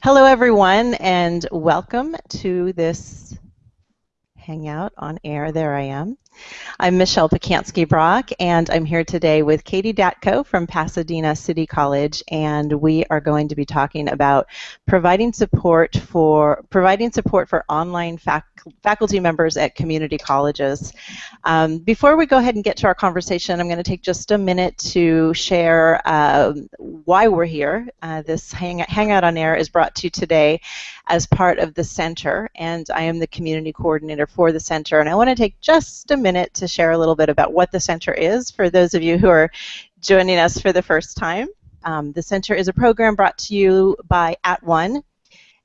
Hello, everyone, and welcome to this Hangout on air. There I am. I'm Michelle Pacansky Brock, and I'm here today with Katie Datko from Pasadena City College, and we are going to be talking about providing support for providing support for online fac faculty members at community colleges. Um, before we go ahead and get to our conversation, I'm going to take just a minute to share uh, why we're here. Uh, this hang Hangout on Air is brought to you today as part of the center, and I am the community coordinator for the center, and I want to take just a minute minute to share a little bit about what the center is for those of you who are joining us for the first time. Um, the center is a program brought to you by At One.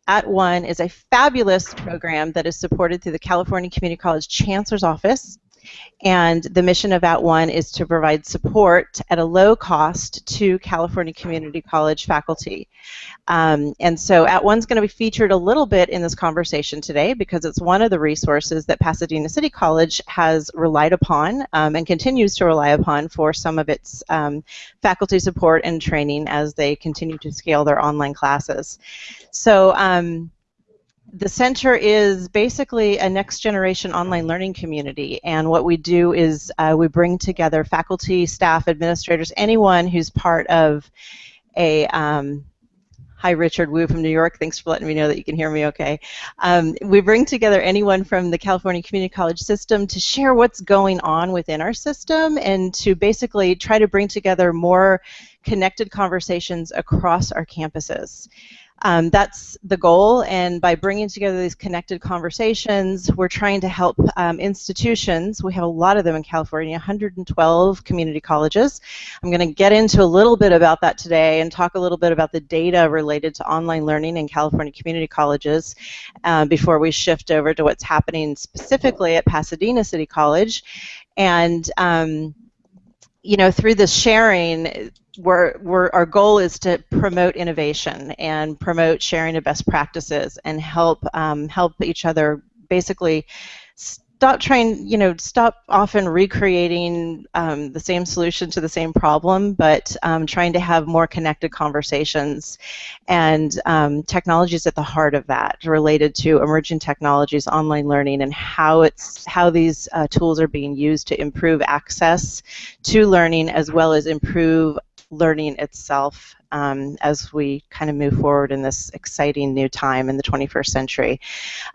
At One is a fabulous program that is supported through the California Community College Chancellor's Office and the mission of At One is to provide support at a low cost to California Community College faculty. Um, and so At One's going to be featured a little bit in this conversation today because it's one of the resources that Pasadena City College has relied upon um, and continues to rely upon for some of its um, faculty support and training as they continue to scale their online classes. So um, the center is basically a next generation online learning community and what we do is uh, we bring together faculty, staff, administrators, anyone who's part of a um, Hi, Richard Wu from New York. Thanks for letting me know that you can hear me okay. Um, we bring together anyone from the California Community College system to share what's going on within our system and to basically try to bring together more connected conversations across our campuses. Um, that's the goal, and by bringing together these connected conversations, we're trying to help um, institutions. We have a lot of them in California, 112 community colleges. I'm going to get into a little bit about that today and talk a little bit about the data related to online learning in California community colleges uh, before we shift over to what's happening specifically at Pasadena City College. And um, you know, through this sharing, we're, we're, our goal is to promote innovation and promote sharing of best practices and help um, help each other basically stop trying, you know, stop often recreating um, the same solution to the same problem, but um, trying to have more connected conversations. And um, technology is at the heart of that, related to emerging technologies, online learning, and how it's how these uh, tools are being used to improve access to learning as well as improve learning itself um, as we kind of move forward in this exciting new time in the 21st century.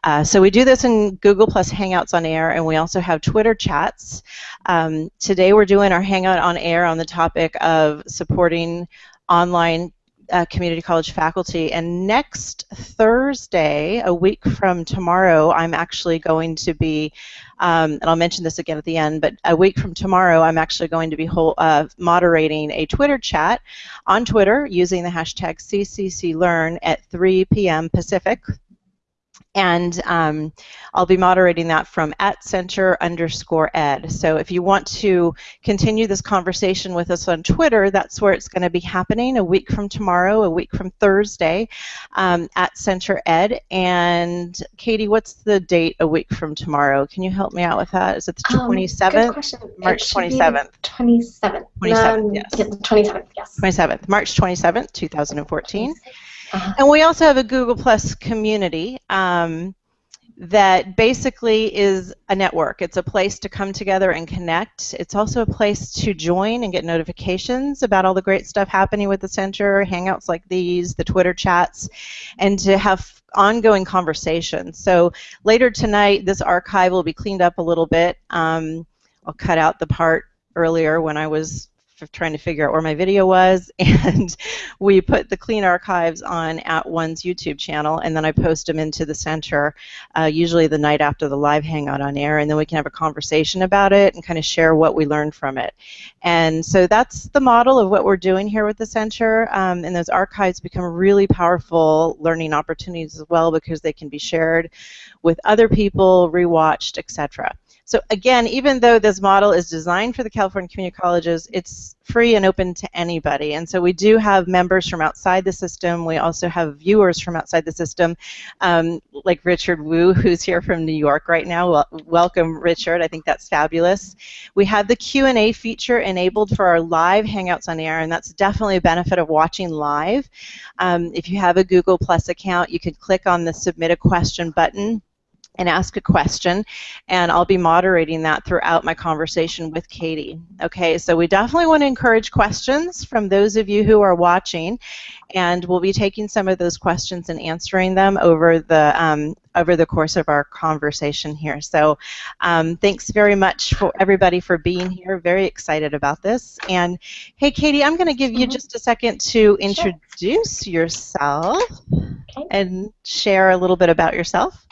Uh, so we do this in Google Plus Hangouts on Air, and we also have Twitter chats. Um, today we're doing our Hangout on Air on the topic of supporting online uh, community college faculty. And next Thursday, a week from tomorrow, I'm actually going to be, um, and I'll mention this again at the end, but a week from tomorrow, I'm actually going to be uh, moderating a Twitter chat on Twitter using the hashtag CCCLearn at 3 p.m. Pacific, and um, I'll be moderating that from at center underscore ed. So if you want to continue this conversation with us on Twitter, that's where it's going to be happening a week from tomorrow, a week from Thursday, um, at center ed. And Katie, what's the date a week from tomorrow? Can you help me out with that? Is it the 27th? Um, March 27th. 27th. 27th, um, yes. 27th, yes. 27th, March 27th, 2014. Uh-huh. And we also have a Google Plus community um, that basically is a network. It's a place to come together and connect. It's also a place to join and get notifications about all the great stuff happening with the center, hangouts like these, the Twitter chats, and to have ongoing conversations. So later tonight, this archive will be cleaned up a little bit. Um, I'll cut out the part earlier when I was trying to figure out where my video was, and we put the clean archives on at one's YouTube channel, and then I post them into the center, uh, usually the night after the live hangout on air, and then we can have a conversation about it and kind of share what we learned from it. And so that's the model of what we're doing here with the center, um, and those archives become really powerful learning opportunities as well because they can be shared with other people, rewatched, etc. So again, even though this model is designed for the California community colleges, it's free and open to anybody. And so we do have members from outside the system. We also have viewers from outside the system, um, like Richard Wu, who's here from New York right now. Well, welcome, Richard. I think that's fabulous. We have the Q&A feature enabled for our live Hangouts on Air, and that's definitely a benefit of watching live. Um, if you have a Google Plus account, you can click on the Submit a Question button and ask a question, and I'll be moderating that throughout my conversation with Katie. Okay, so we definitely want to encourage questions from those of you who are watching, and we'll be taking some of those questions and answering them over the um, over the course of our conversation here. So, um, thanks very much for everybody for being here. Very excited about this. And hey, Katie, I'm going to give you mm -hmm. just a second to introduce sure. yourself okay. and share a little bit about yourself.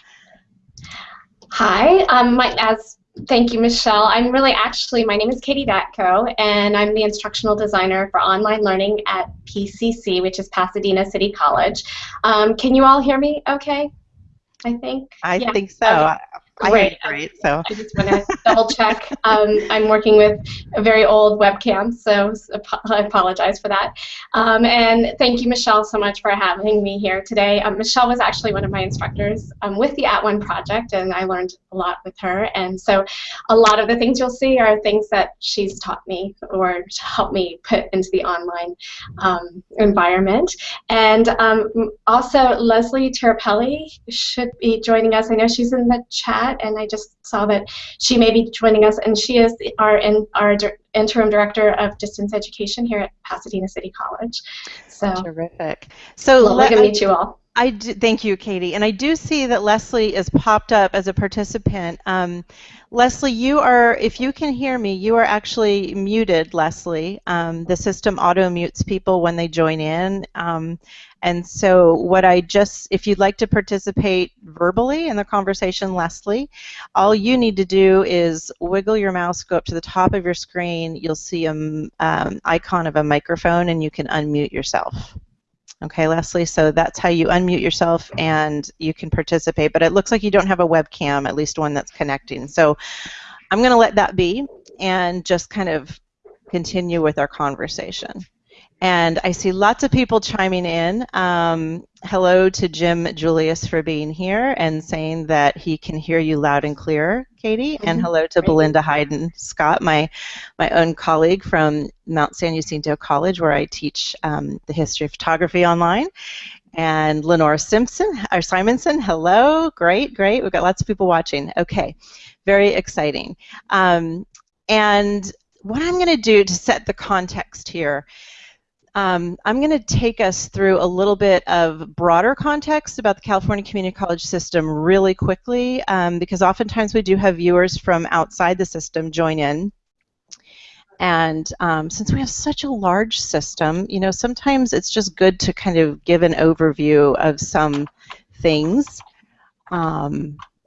Hi, um, my, as thank you, Michelle. I'm really actually, my name is Katie Datko, and I'm the instructional designer for online learning at PCC, which is Pasadena City College. Um, can you all hear me okay? I think. I yeah. think so. Okay. Great. great. So I just want to double check. Um, I'm working with a very old webcam, so I apologize for that. Um, and thank you, Michelle, so much for having me here today. Um, Michelle was actually one of my instructors um, with the At One project, and I learned a lot with her. And so a lot of the things you'll see are things that she's taught me or helped me put into the online um, environment. And um, also, Leslie Tirapelli should be joining us. I know she's in the chat that, and I just saw that she may be joining us, and she is our in, our interim director of distance education here at Pasadena City College. So terrific. So lovely to meet you all. I do, thank you, Katie. And I do see that Leslie is popped up as a participant. Um, Leslie, you are, if you can hear me, you are actually muted, Leslie. Um, the system auto mutes people when they join in. Um, and so, what I just, if you'd like to participate verbally in the conversation, Leslie, all you need to do is wiggle your mouse, go up to the top of your screen. You'll see an um, icon of a microphone, and you can unmute yourself. Okay, Leslie, so that's how you unmute yourself and you can participate. But it looks like you don't have a webcam, at least one that's connecting. So I'm going to let that be and just kind of continue with our conversation. And I see lots of people chiming in. Um, hello to Jim Julius for being here and saying that he can hear you loud and clear, Katie. And mm-hmm. hello to Belinda Hayden Scott, my, my own colleague from Mount San Jacinto College, where I teach um, the history of photography online. And Lenora Simpson, or Simonson, hello. Great, great. We've got lots of people watching. Okay, very exciting. Um, and what I'm going to do to set the context here um, I'm going to take us through a little bit of broader context about the California Community College system really quickly um, because oftentimes we do have viewers from outside the system join in. And um, since we have such a large system, you know, sometimes it's just good to kind of give an overview of some things.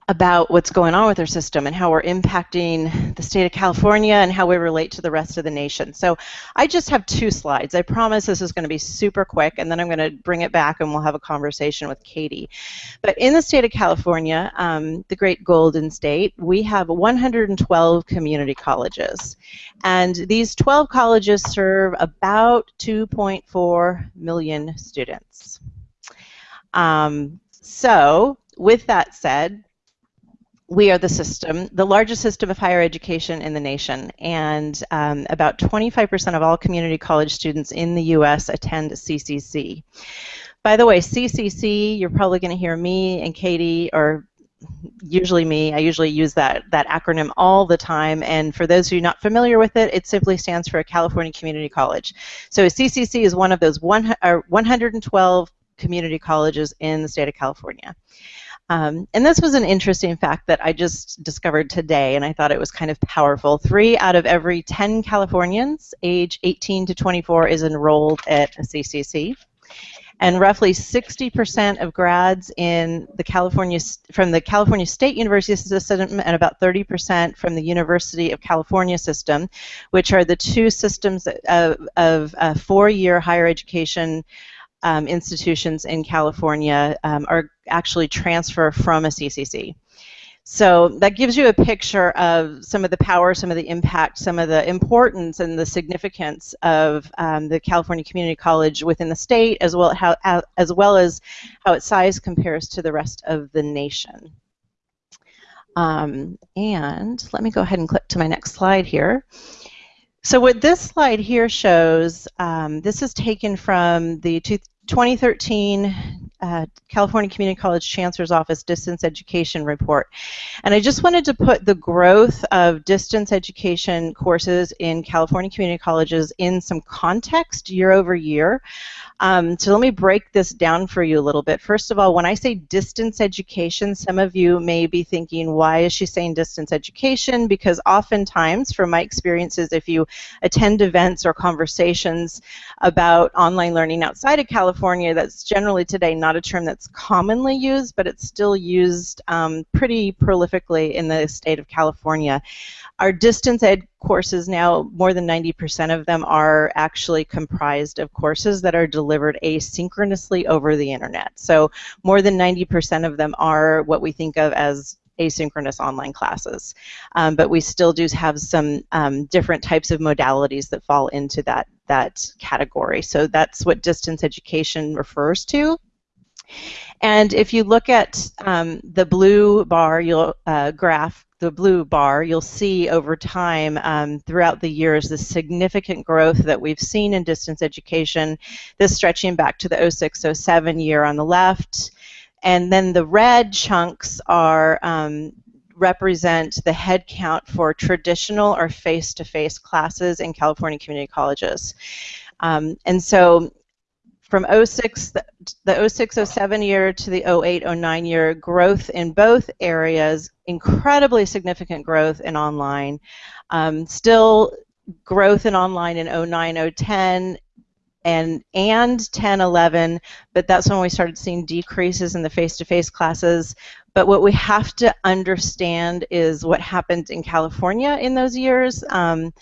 About what's going on with our system and how we're impacting the state of California and how we relate to the rest of the nation. So I just have two slides. I promise this is going to be super quick, and then I'm going to bring it back and we'll have a conversation with Katie. But in the state of California, um, the great Golden State, we have 112 community colleges. And these 12 colleges serve about 2.4 million students. Um, so with that said, we are the system, the largest system of higher education in the nation, and um, about 25% of all community college students in the U.S. attend CCC. By the way, CCC, you're probably going to hear me and Katie, or usually me, I usually use that, that acronym all the time, and for those who are not familiar with it, it simply stands for a California Community College. So CCC is one of those one, 112 community colleges in the state of California. Um, and this was an interesting fact that I just discovered today, and I thought it was kind of powerful. Three out of every 10 Californians age 18 to 24 is enrolled at a CCC. And roughly 60% of grads in the California from the California State University system and about 30% from the University of California system, which are the two systems of, of uh, four-year higher education um, institutions in California um, are actually transfer from a CCC. So that gives you a picture of some of the power, some of the impact, some of the importance and the significance of um, the California Community College within the state, as well, how, as well as how its size compares to the rest of the nation. Um, and let me go ahead and click to my next slide here. So what this slide here shows, um, this is taken from the 2013 uh, California Community College Chancellor's Office Distance Education Report. And I just wanted to put the growth of distance education courses in California community colleges in some context year over year. Um, so let me break this down for you a little bit. First of all, when I say distance education, some of you may be thinking, why is she saying distance education? Because oftentimes, from my experiences, if you attend events or conversations about online learning outside of California, that's generally today not a term that's commonly used, but it's still used um, pretty prolifically in the state of California. Our distance ed courses now, more than 90% of them are actually comprised of courses that are delivered asynchronously over the internet. So more than 90% of them are what we think of as asynchronous online classes. Um, but we still do have some um, different types of modalities that fall into that, that category. So that's what distance education refers to. And if you look at um, the blue bar you'll, uh, graph the blue bar, you'll see over time um, throughout the years the significant growth that we've seen in distance education, this stretching back to the 0607 year on the left. And then the red chunks are um, represent the head count for traditional or face-to-face -face classes in California community colleges. Um, and so from 06, the 06 07 year to the 08 09 year, growth in both areas, incredibly significant growth in online. Um, still growth in online in 09 010 and and 10 11 but that's when we started seeing decreases in the face-to-face classes but what we have to understand is what happened in California in those years um,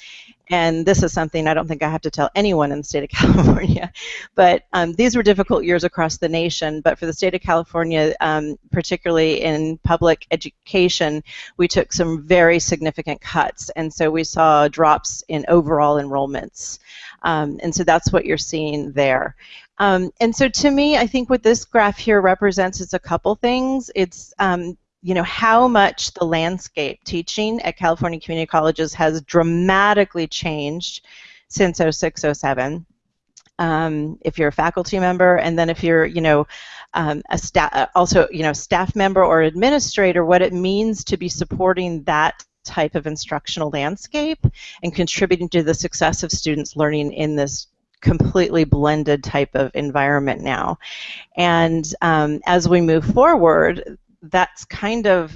and this is something I don't think I have to tell anyone in the state of California, but um, these were difficult years across the nation. But for the state of California, um, particularly in public education, we took some very significant cuts, and so we saw drops in overall enrollments. Um, and so that's what you're seeing there. Um, and so to me, I think what this graph here represents is a couple things. It's um, you know how much the landscape teaching at California community colleges has dramatically changed since 0607 um, if you're a faculty member and then if you're you know um, a staff uh, also you know staff member or administrator what it means to be supporting that type of instructional landscape and contributing to the success of students learning in this completely blended type of environment now. And um, as we move forward that's kind of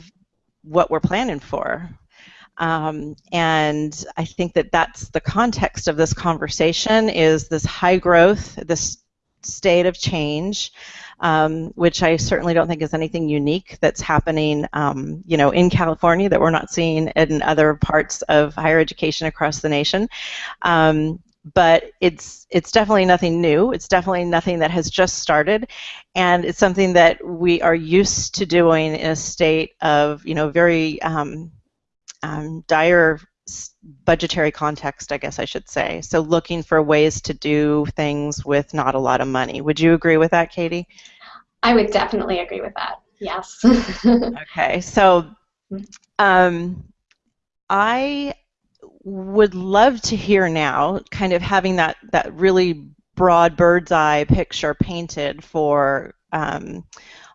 what we're planning for. Um, and I think that that's the context of this conversation is this high growth, this state of change, um, which I certainly don't think is anything unique that's happening, um, you know, in California that we're not seeing in other parts of higher education across the nation. Um, but it's it's definitely nothing new. It's definitely nothing that has just started, and it's something that we are used to doing in a state of you know very um, um, dire budgetary context, I guess I should say. So looking for ways to do things with not a lot of money. Would you agree with that, Katie? I would definitely agree with that. Yes. okay, so um, I would love to hear now, kind of having that, that really broad bird's eye picture painted for um,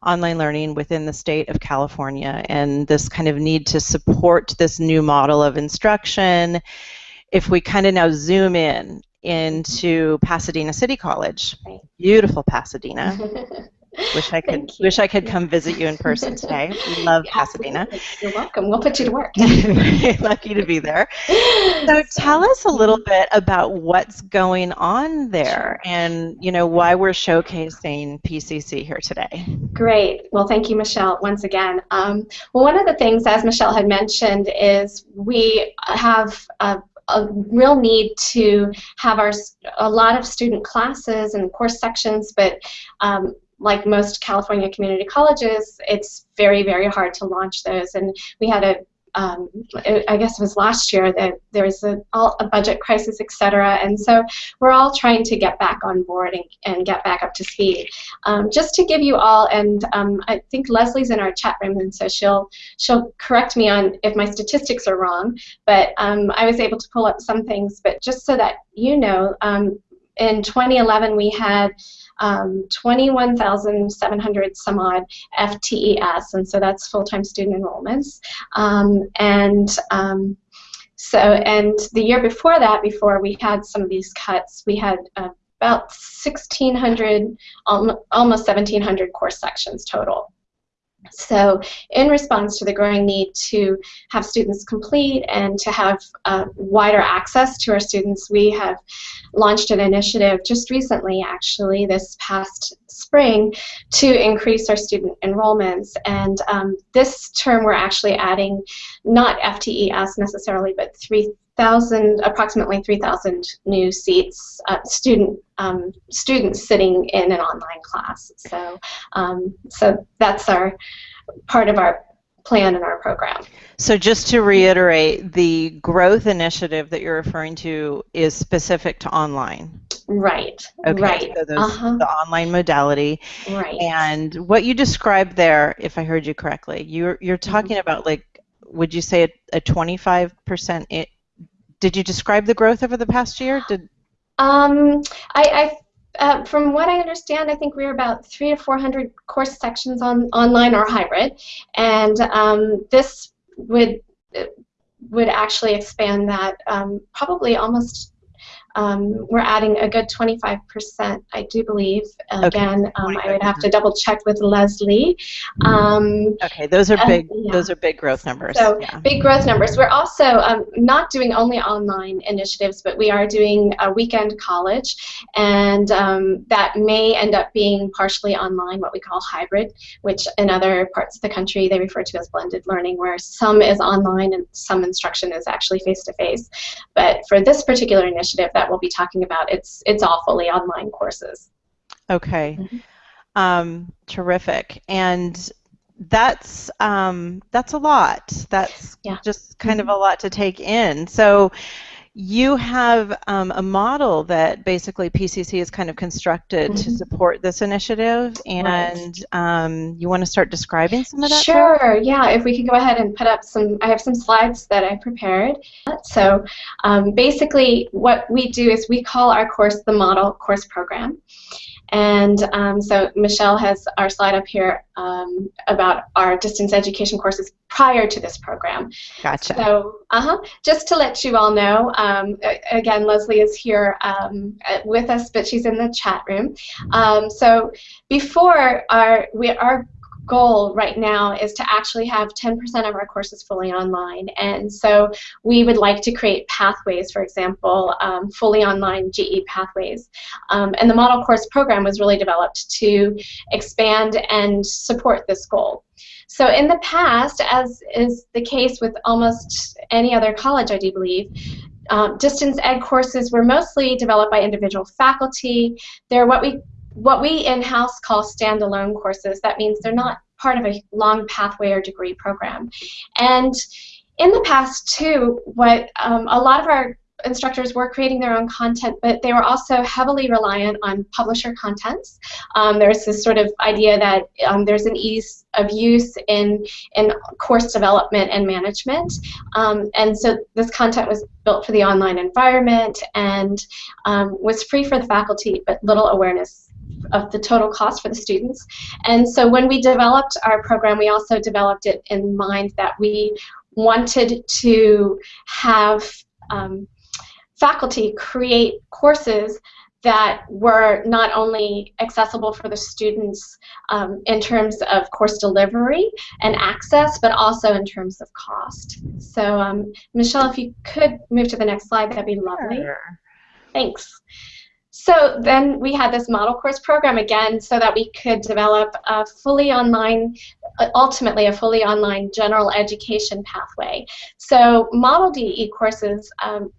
online learning within the state of California and this kind of need to support this new model of instruction. If we kind of now zoom in into Pasadena City College, beautiful Pasadena. Wish I could wish I could come visit you in person today. We love yeah, Pasadena. You're welcome. We'll put you to work. lucky to be there. So tell us a little bit about what's going on there and you know why we're showcasing PCC here today. Great. Well, thank you, Michelle, once again. Um, well, one of the things, as Michelle had mentioned, is we have a a real need to have our a lot of student classes and course sections, but um, like most California community colleges, it's very, very hard to launch those. And we had a um, I guess it was last year that there was a, a budget crisis, et cetera, and so we're all trying to get back on board and, and get back up to speed. Um, just to give you all, and um, I think Leslie's in our chat room, and so she'll she'll correct me on if my statistics are wrong, but um, I was able to pull up some things, but just so that you know, um, in 2011 we had um, 21,700 some odd FTES, and so that's full-time student enrollments. Um, and um, so, and the year before that, before we had some of these cuts, we had uh, about 1,600, almost 1,700 course sections total. So in response to the growing need to have students complete and to have uh, wider access to our students, we have launched an initiative just recently, actually, this past spring, to increase our student enrollments. And um, this term we're actually adding not FTES necessarily, but 3,000, approximately 3,000 new seats, uh, student um, students sitting in an online class. So, um, so that's our part of our plan in our program. So just to reiterate, the growth initiative that you're referring to is specific to online. Right. Okay. Right. So those, uh-huh. the online modality. Right. And what you described there, if I heard you correctly, you're you're mm-hmm. talking mm-hmm. about like, would you say a, a 25% it, did you describe the growth over the past year? Did um, I, I uh, from what I understand, I think we're about three to four hundred course sections on online or hybrid, and um, this would would actually expand that um, probably almost um, we're adding a good 25%, I do believe. Again, um, I would have to double check with Leslie. Um, okay, those are big. yeah. Those are big growth numbers. So yeah. big growth numbers. We're also um, not doing only online initiatives, but we are doing a weekend college, and um, that may end up being partially online, what we call hybrid, which in other parts of the country they refer to as blended learning, where some is online and some instruction is actually face to face. But for this particular initiative, that we'll be talking about, it's it's all fully online courses. Okay, mm-hmm. um, terrific, and that's um, that's a lot. That's yeah. just kind mm-hmm. of a lot to take in. So you have um, a model that basically PCC has kind of constructed mm-hmm. to support this initiative, and right. um, you want to start describing some of that? Sure. Yeah. If we could go ahead and put up some, I have some slides that I prepared. So um, basically, what we do is we call our course the Model Course Program, and um, so Michelle has our slide up here um, about our distance education courses prior to this program. Gotcha. So, uh-huh, just to let you all know, um, again, Leslie is here um, with us, but she's in the chat room. Um, so before our, we, our goal right now is to actually have 10% of our courses fully online. And so we would like to create pathways, for example, um, fully online GE pathways. Um, and the Model Course program was really developed to expand and support this goal. So in the past, as is the case with almost any other college, I do believe, um, distance ed courses were mostly developed by individual faculty. They're what we what we in-house call standalone courses. That means they're not part of a long pathway or degree program. And in the past, too, what um, a lot of our instructors were creating their own content, but they were also heavily reliant on publisher contents. Um, there's this sort of idea that um, there's an ease of use in, in course development and management. Um, and so this content was built for the online environment and um, was free for the faculty, but little awareness of the total cost for the students. And so when we developed our program, we also developed it in mind that we wanted to have um, faculty create courses that were not only accessible for the students um, in terms of course delivery and access, but also in terms of cost. So um, Michelle, if you could move to the next slide, that'd be lovely. Sure. Thanks. So then we had this model course program again so that we could develop a fully online, ultimately a fully online general education pathway. So model DE courses um,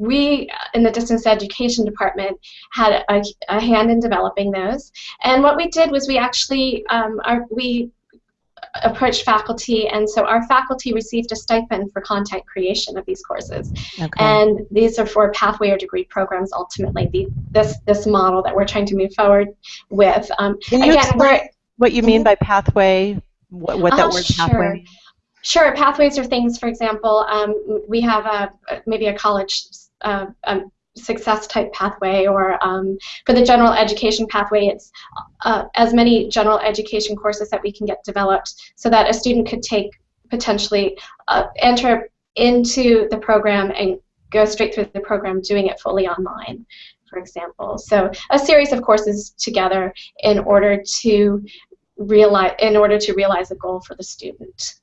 we in the distance education department had a, a, hand in developing those. And what we did was we actually um, our, we approached faculty, and so our faculty received a stipend for content creation of these courses. Okay. And these are for pathway or degree programs. Ultimately, the, this this model that we're trying to move forward with. Um, Can you again, explain what you mean by pathway? What, what that uh, word sure. pathway? Sure. Pathways are things. For example, um, we have a maybe a college. Uh, um, success type pathway or um, for the general education pathway it's uh, as many general education courses that we can get developed so that a student could take potentially uh, enter into the program and go straight through the program doing it fully online for example. So a series of courses together in order to realize in order to realize a goal for the student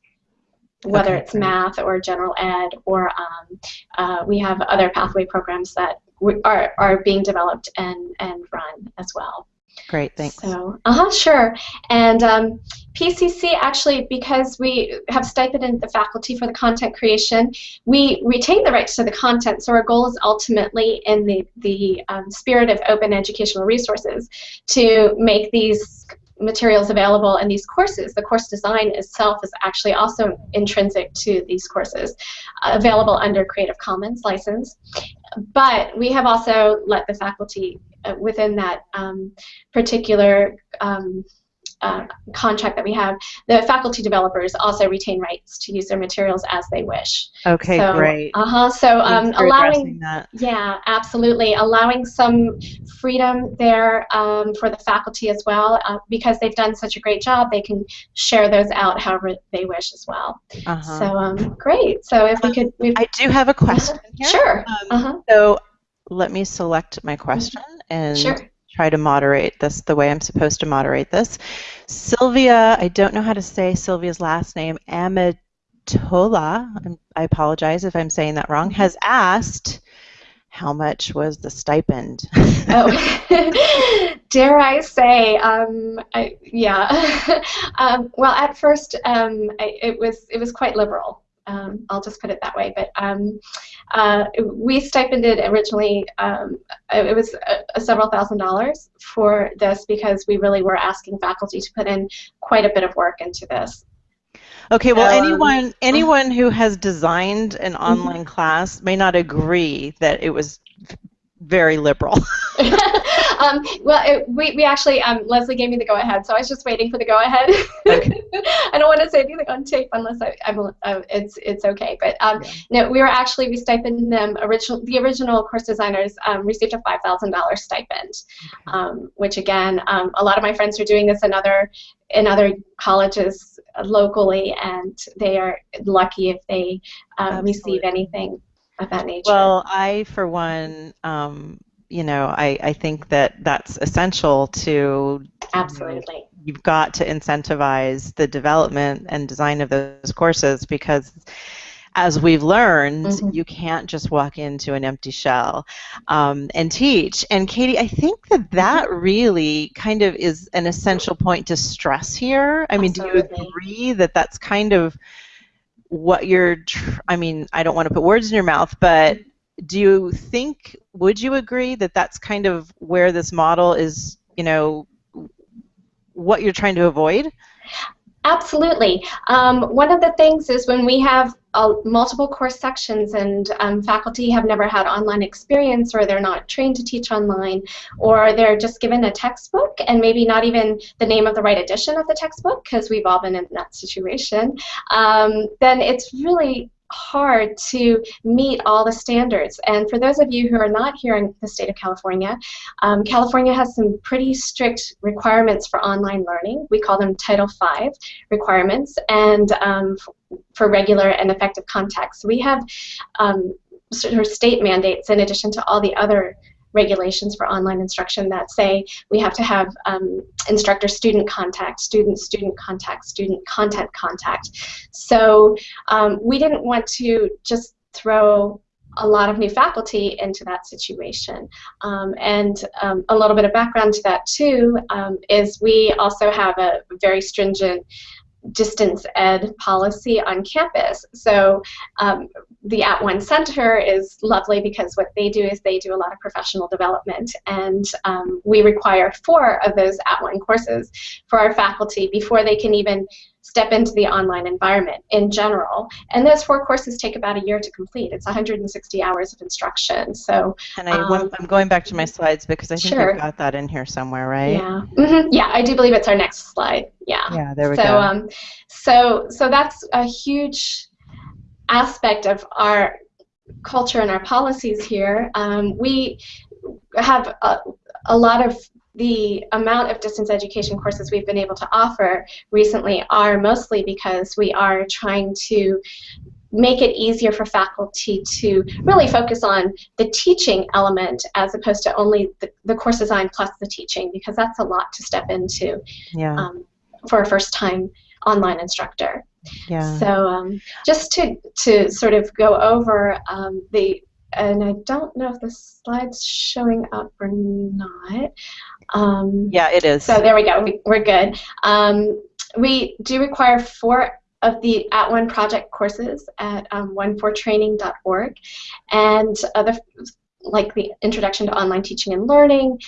whether okay. it's math or general ed, or um, uh, we have other pathway programs that are, are being developed and, and run as well. Great, thanks. So, uh-huh, sure. And um, PCC actually, because we have stipended the faculty for the content creation, we retain the rights to the content. So our goal is ultimately, in the the um, spirit of open educational resources, to make these materials available in these courses. The course design itself is actually also intrinsic to these courses, uh, available under Creative Commons license. But we have also let the faculty uh, within that um, particular um, uh, contract that we have, the faculty developers also retain rights to use their materials as they wish. Okay, so, great. Uh huh. So um, allowing yeah, absolutely, allowing some freedom there um, for the faculty as well, uh, because they've done such a great job. They can share those out however they wish as well. Uh-huh. So um, great. So if we could, I do have a question. Uh-huh. Sure. Um, uh-huh. So let me select my question and. Sure try to moderate this the way I'm supposed to moderate this. Sylvia, I don't know how to say Sylvia's last name, Amatola, I apologize if I'm saying that wrong, has asked how much was the stipend? oh, dare I say, um, I, yeah. um, well, at first, um, I, it was it was quite liberal. Um, I'll just put it that way. But um, uh, we stipended originally, um, it was a, a several thousand dollars for this because we really were asking faculty to put in quite a bit of work into this. Okay, well, um, anyone anyone who has designed an mm-hmm. online class may not agree that it was very liberal. um, well, it, we, we actually, um, Leslie gave me the go-ahead, so I was just waiting for the go-ahead. Okay. I don't want to say anything on tape unless I, I'm, uh, it's it's okay. But um, yeah. no, we were actually we stipend them. Original the original course designers um, received a five thousand dollars stipend, okay. Um, which again, um, a lot of my friends are doing this in other in other colleges locally, and they are lucky if they uh, receive anything of that nature. Well, I, for one, um, you know, I, I think that that's essential to. Absolutely. you've got to incentivize the development and design of those courses because as we've learned, mm-hmm. you can't just walk into an empty shell um, and teach. And Katie, I think that that mm-hmm. really kind of is an essential point to stress here. I mean, Absolutely. do you agree that that's kind of what you're tr- i mean i don't want to put words in your mouth but mm-hmm. do you think would you agree that that's kind of where this model is you know what you're trying to avoid Absolutely. Um, one of the things is when we have uh, multiple course sections and um, faculty have never had online experience or they're not trained to teach online or they're just given a textbook and maybe not even the name of the right edition of the textbook because we've all been in that situation, um, then it's really hard to meet all the standards. And for those of you who are not here in the state of California, um, California has some pretty strict requirements for online learning. We call them Title V requirements, and um, for regular and effective contacts. We have um, sort of state mandates in addition to all the other regulations for online instruction that say we have to have um, instructor-student contact, student-student contact, student content contact. So um, we didn't want to just throw a lot of new faculty into that situation. Um, and um, a little bit of background to that too um, is we also have a very stringent distance ed policy on campus. So um, the At One Center is lovely because what they do is they do a lot of professional development, and um, we require four of those At One courses for our faculty before they can even step into the online environment in general. And those four courses take about a year to complete. It's 160 hours of instruction. So, and I, um, I'm going back to my slides because I think sure. you've got that in here somewhere, right? Yeah. Mm-hmm. Yeah, I do believe it's our next slide. Yeah. Yeah, there we so, go. Um, so, so that's a huge aspect of our culture and our policies here. Um, we have a, a lot of the amount of distance education courses we've been able to offer recently are mostly because we are trying to make it easier for faculty to really focus on the teaching element as opposed to only the, the course design plus the teaching because that's a lot to step into yeah. um, for a first time online instructor. Yeah. So um, just to, to sort of go over um, the and I don't know if the slide's showing up or not. Um, yeah, it is. So there we go. We, are good. Um, we do require four of the At One project courses at um, onefortraining.org, and other like the Introduction to Online Teaching and Learning,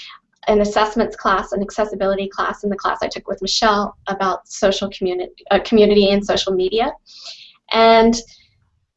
an assessments class, an accessibility class, and the class I took with Michelle about social community, uh, community and social media, and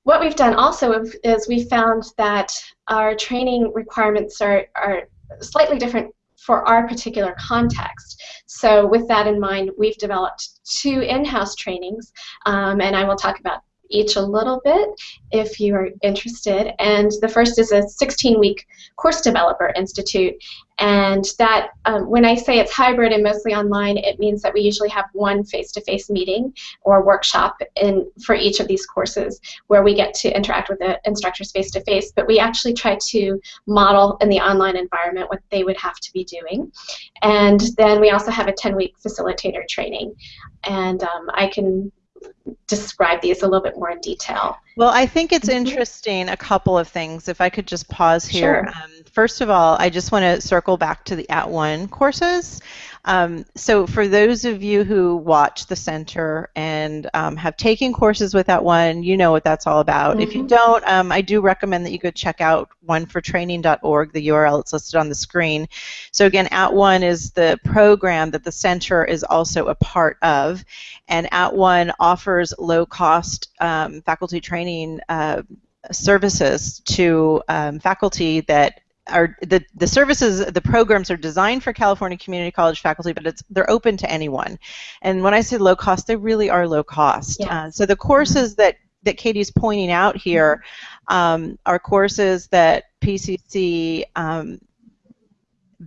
what we've done also is we found that our training requirements are, are slightly different for our particular context. So with that in mind, we've developed two in-house trainings, um, and I will talk about each a little bit if you are interested. And the first is a 16-week Course Developer Institute. And that, um, when I say it's hybrid and mostly online, it means that we usually have one face-to-face -face meeting or workshop in, for each of these courses where we get to interact with the instructors face-to-face, -face, but we actually try to model in the online environment what they would have to be doing. And then we also have a 10-week facilitator training. And um, I can describe these a little bit more in detail. Well, I think it's mm-hmm. interesting, a couple of things. If I could just pause here. Sure. Um, first of all, I just want to circle back to the At One courses. Um, so for those of you who watch the center and um, have taken courses with At One, you know what that's all about. Mm-hmm. If you mm-hmm. don't, um, I do recommend that you go check out onefortraining.org. The URL is listed on the screen. So again, At One is the program that the center is also a part of, and At One offers low-cost um, faculty training. Uh, services to um, faculty that are the, the services the programs are designed for California Community College faculty but it's they're open to anyone and when I say low cost they really are low cost uh, so the courses that that Katie's pointing out here um, are courses that PCC um,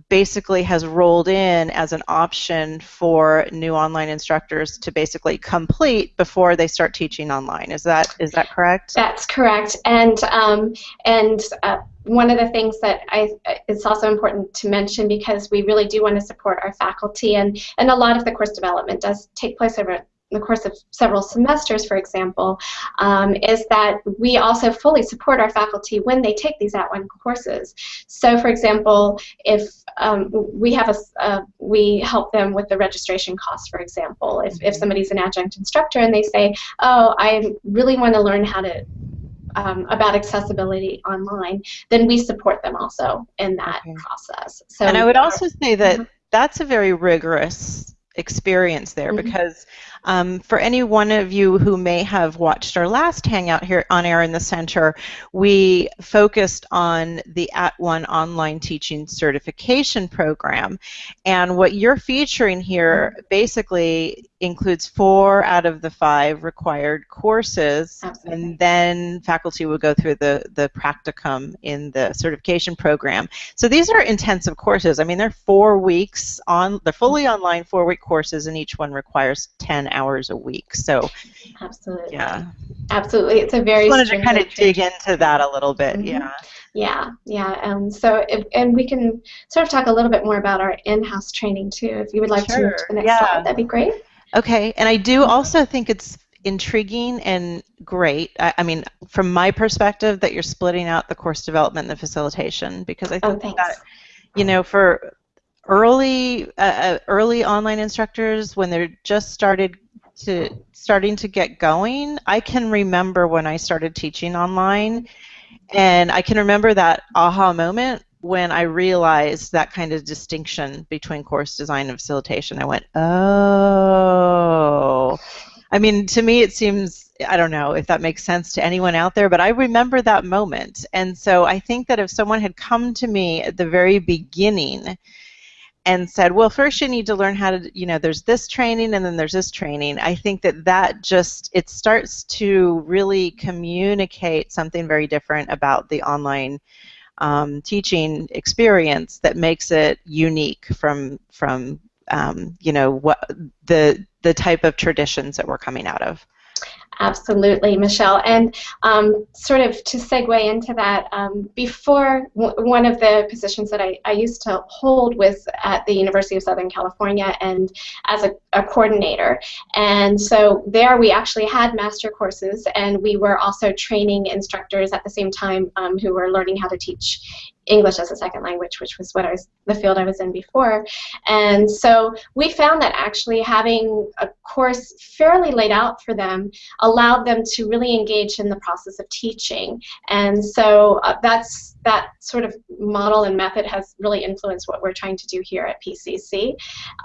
basically has rolled in as an option for new online instructors to basically complete before they start teaching online. Is that is that correct? That's correct. And um, and uh, one of the things that I it's also important to mention because we really do want to support our faculty and and a lot of the course development does take place over the course of several semesters, for example, um, is that we also fully support our faculty when they take these at-one courses. So, for example, if um, we have a, uh, we help them with the registration costs, for example. If, if mm-hmm. somebody's an adjunct instructor and they say, oh, I really want to learn how to um, about accessibility online, then we support them also in that okay. process. So, and I would also say that mm -hmm. that's a very rigorous experience there mm -hmm. because um, for any one of you who may have watched our last Hangout here on Air in the Center, we focused on the At One Online Teaching Certification Program. And what you're featuring here basically includes four out of the five required courses, Absolutely. and then faculty will go through the, the practicum in the certification program. So these are intensive courses. I mean, they're four weeks on, they're fully online four-week courses, and each one requires 10 hours a week. So, absolutely. Yeah. Absolutely. It's a very. I wanted to kind of dig into that a little bit. Mm-hmm. Yeah. Yeah, yeah. Um, so, if, and we can sort of talk a little bit more about our in-house training too. If you would like sure. to move to the next yeah. slide, that'd be great. Okay, and I do also think it's intriguing and great. I, I, mean, from my perspective, that you're splitting out the course development and the facilitation because I oh, think oh, that, you know, for early uh, uh, early online instructors when they're just started to starting to get going, I can remember when I started teaching online, and I can remember that aha moment when I realized that kind of distinction between course design and facilitation. I went, oh. I mean, to me, it seems, I don't know if that makes sense to anyone out there, but I remember that moment. And so I think that if someone had come to me at the very beginning and said, well, first you need to learn how to, you know, there's this training and then there's this training, I think that that just, it starts to really communicate something very different about the online um, teaching experience that makes it unique from, from um, you know, what the, the type of traditions that we're coming out of. Absolutely, Michelle. And um, sort of to segue into that, um, before one of the positions that I, I, used to hold was at the University of Southern California and as a, a, coordinator. And so there we actually had master courses and we were also training instructors at the same time um, who were learning how to teach English as a second language, which was what I was the field I was in before. And so we found that actually having a course fairly laid out for them allowed them to really engage in the process of teaching. And so uh, that's that sort of model and method has really influenced what we're trying to do here at PCC.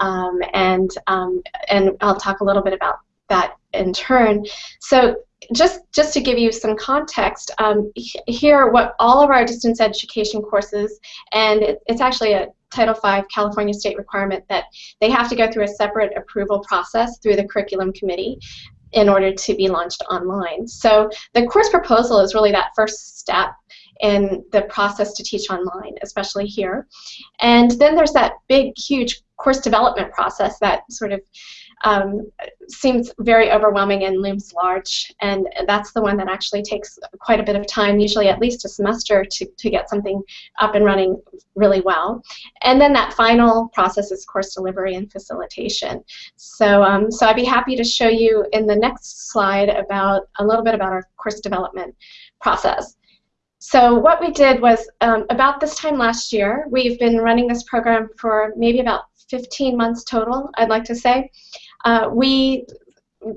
Um, and um, and I'll talk a little bit about that in turn. So just just to give you some context, um, here what all of our distance education courses, and it, it's actually a Title V California state requirement that they have to go through a separate approval process through the curriculum committee in order to be launched online. So the course proposal is really that first step in the process to teach online, especially here. And then there's that big, huge course development process that sort of um, seems very overwhelming and looms large. And that's the one that actually takes quite a bit of time, usually at least a semester, to, to get something up and running really well. And then that final process is course delivery and facilitation. So, um, so I'd be happy to show you in the next slide about a little bit about our course development process. So what we did was um, about this time last year, we've been running this program for maybe about 15 months total, I'd like to say uh, we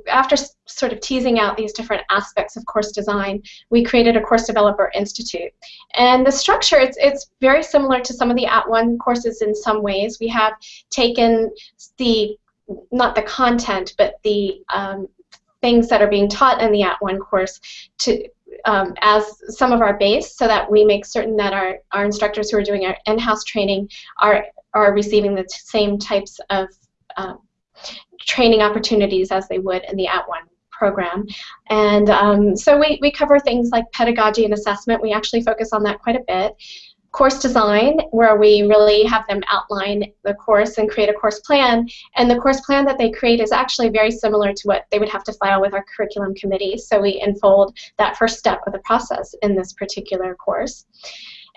after sort of teasing out these different aspects of course design, we created a Course Developer Institute. And the structure, it's, it's very similar to some of the At @ONE courses in some ways. We have taken the, not the content, but the um, things that are being taught in the At @ONE course to um, as some of our base so that we make certain that our, our instructors who are doing our in-house training are, are receiving the same types of um, training opportunities as they would in the At @ONE program. And um, so we, we cover things like pedagogy and assessment. We actually focus on that quite a bit. Course design, where we really have them outline the course and create a course plan. And the course plan that they create is actually very similar to what they would have to file with our curriculum committee. So we enfold that first step of the process in this particular course.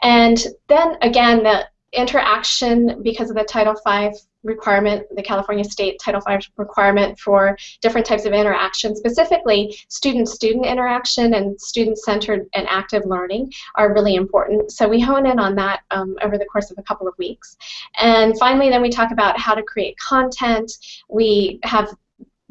And then again, the interaction because of the Title V requirement, the California State Title V requirement for different types of interaction, specifically student-student interaction and student-centered and active learning are really important. So we hone in on that um, over the course of a couple of weeks. And finally, then we talk about how to create content. We have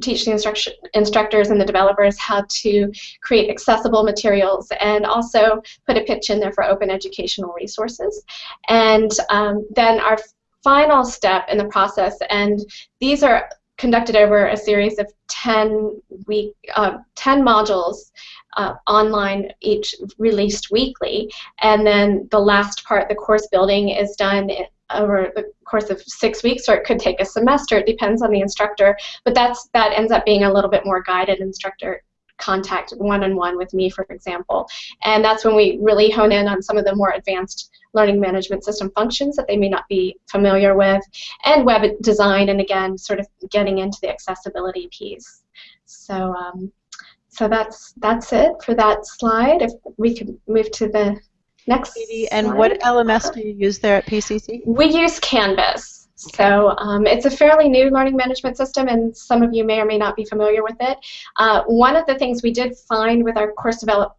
teach the instruction, instructors and the developers how to create accessible materials and also put a pitch in there for open educational resources. And um, then our final step in the process, and these are conducted over a series of 10 week, uh, 10 modules uh, online, each released weekly, and then the last part, the course building, is done over the course of six weeks, or it could take a semester. It depends on the instructor, but that's that ends up being a little bit more guided instructor contact one-on-one -on -one with me, for example. And that's when we really hone in on some of the more advanced learning management system functions that they may not be familiar with, and web design, and again, sort of getting into the accessibility piece. So, um, so that's that's it for that slide. If we could move to the next. And slide. what LMS do you use there at PCC? We use Canvas. So um, it's a fairly new learning management system, and some of you may or may not be familiar with it. Uh, one of the things we did find with our course develop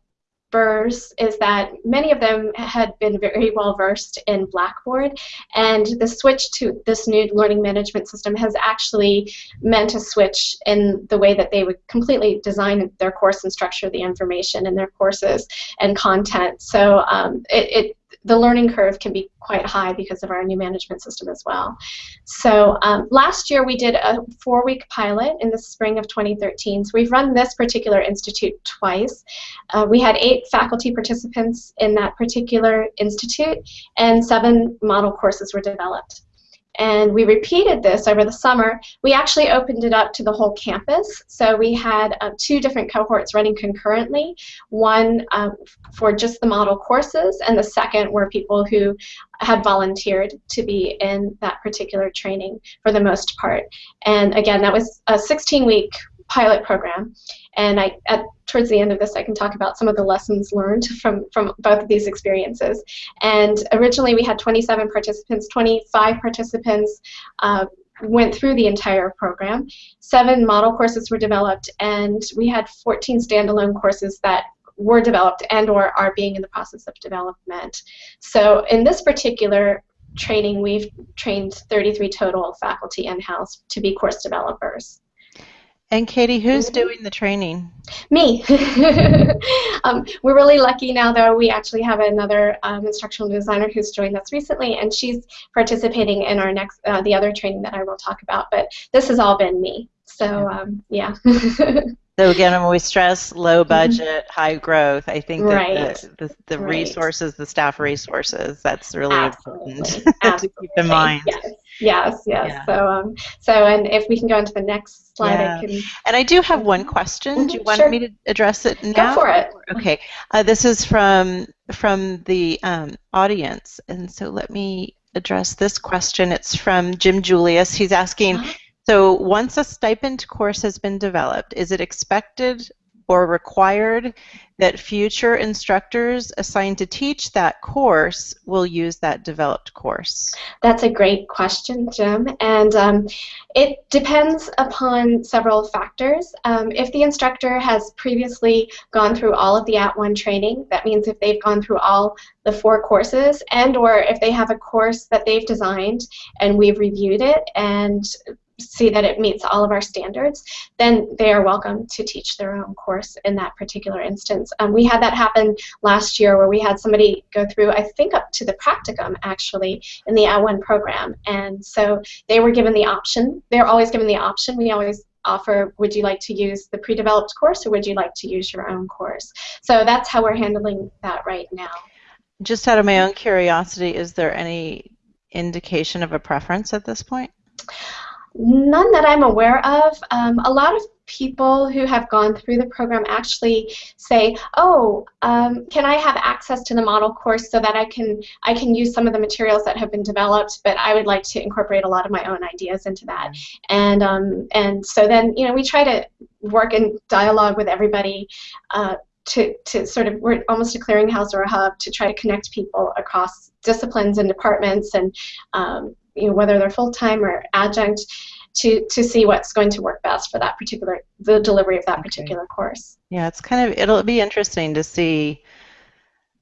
developers is that many of them had been very well versed in Blackboard, and the switch to this new learning management system has actually meant a switch in the way that they would completely design their course and structure the information in their courses and content. So um, it, it the learning curve can be quite high because of our new management system as well. So um, last year we did a four-week pilot in the spring of 2013. So we've run this particular institute twice. Uh, we had eight faculty participants in that particular institute, and seven model courses were developed and we repeated this over the summer. We actually opened it up to the whole campus. So we had uh, two different cohorts running concurrently, one um, for just the model courses, and the second were people who had volunteered to be in that particular training for the most part. And again, that was a 16-week pilot program. And I, at, towards the end of this, I can talk about some of the lessons learned from, from both of these experiences. And originally we had 27 participants, 25 participants uh, went through the entire program. Seven model courses were developed, and we had 14 standalone courses that were developed and or are being in the process of development. So in this particular training, we've trained 33 total faculty in-house to be course developers. And Katie, who's mm-hmm. doing the training? Me. um, we're really lucky now, though. We actually have another um, instructional designer who's joined us recently, and she's participating in our next, uh, the other training that I will talk about. But this has all been me. So um, yeah. so again, when we stress low mm-hmm. budget, mm-hmm. high growth, I think that right. the, the, the right. resources, the staff resources, that's really Absolutely. important Absolutely. to keep in mind. Yes. Yes, yes. Yeah. So, um, so, and if we can go into the next slide, yeah. I can. And I do have one question. Mm-hmm, do you want sure. me to address it now? Go for it. Okay. Uh, this is from from the um, audience, and so let me address this question. It's from Jim Julius. He's asking. Uh-huh. So once a stipend course has been developed, is it expected or required that future instructors assigned to teach that course will use that developed course? That's a great question, Jim. And um, it depends upon several factors. Um, if the instructor has previously gone through all of the At @ONE training, that means if they've gone through all the four courses and or if they have a course that they've designed and we've reviewed it and see that it meets all of our standards, then they are welcome to teach their own course in that particular instance. Um, we had that happen last year where we had somebody go through, I think up to the practicum actually, in the @ONE program. And so they were given the option. They're always given the option. We always offer, would you like to use the pre-developed course or would you like to use your own course? So that's how we're handling that right now. Just out of my own curiosity, is there any indication of a preference at this point? None that I'm aware of. Um, a lot of people who have gone through the program actually say, "Oh, um, can I have access to the model course so that I can I can use some of the materials that have been developed, but I would like to incorporate a lot of my own ideas into that." And um, and so then you know we try to work in dialogue with everybody. Uh, to, to sort of we're almost a clearinghouse or a hub to try to connect people across disciplines and departments and um, you know, whether they're full-time or adjunct, to, to see what's going to work best for that particular, the delivery of that okay. particular course. Yeah, it's kind of, it'll be interesting to see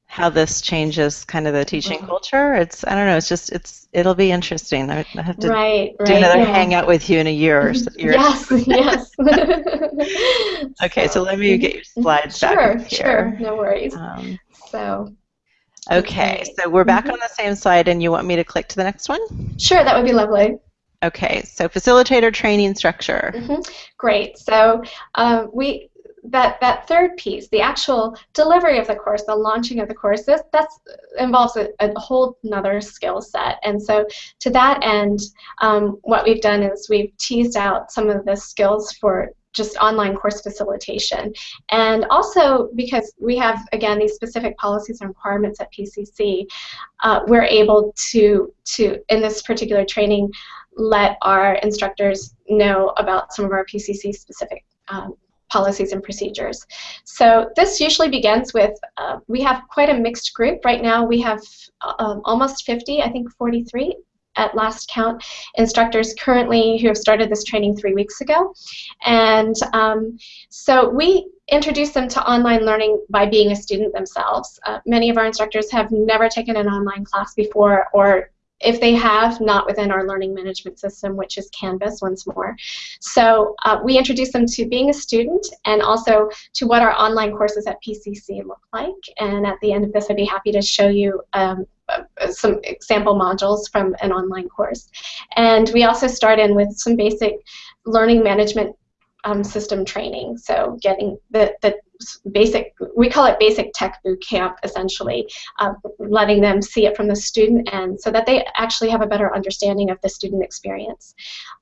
how this changes kind of the teaching mm-hmm. culture. It's, I don't know, it's just, it's, it'll be interesting. I have to right, do right, another yeah. hangout with you in a year or so. yes, yes. okay, so, so, let me get your slides sure, back here. Sure, no worries. Um, so. Okay, so we're back mm-hmm. on the same slide, and you want me to click to the next one? Sure, that would be lovely. Okay, so facilitator training structure. Mm-hmm. Great. So uh, we that that third piece, the actual delivery of the course, the launching of the course, this that's involves a, a whole another skill set. And so to that end, um, what we've done is we've teased out some of the skills for just online course facilitation. And also because we have, again, these specific policies and requirements at PCC, uh, we're able to, to, in this particular training, let our instructors know about some of our PCC specific um, policies and procedures. So this usually begins with, uh, we have quite a mixed group. Right now we have uh, almost 50, I think 43 at last count instructors currently who have started this training three weeks ago. And um, so we introduce them to online learning by being a student themselves. Uh, many of our instructors have never taken an online class before or if they have, not within our learning management system, which is Canvas once more. So uh, we introduce them to being a student and also to what our online courses at PCC look like. And at the end of this, I'd be happy to show you um, some example modules from an online course. And we also start in with some basic learning management um, system training. So getting the, the basic, we call it basic tech boot camp, essentially, uh, letting them see it from the student end so that they actually have a better understanding of the student experience.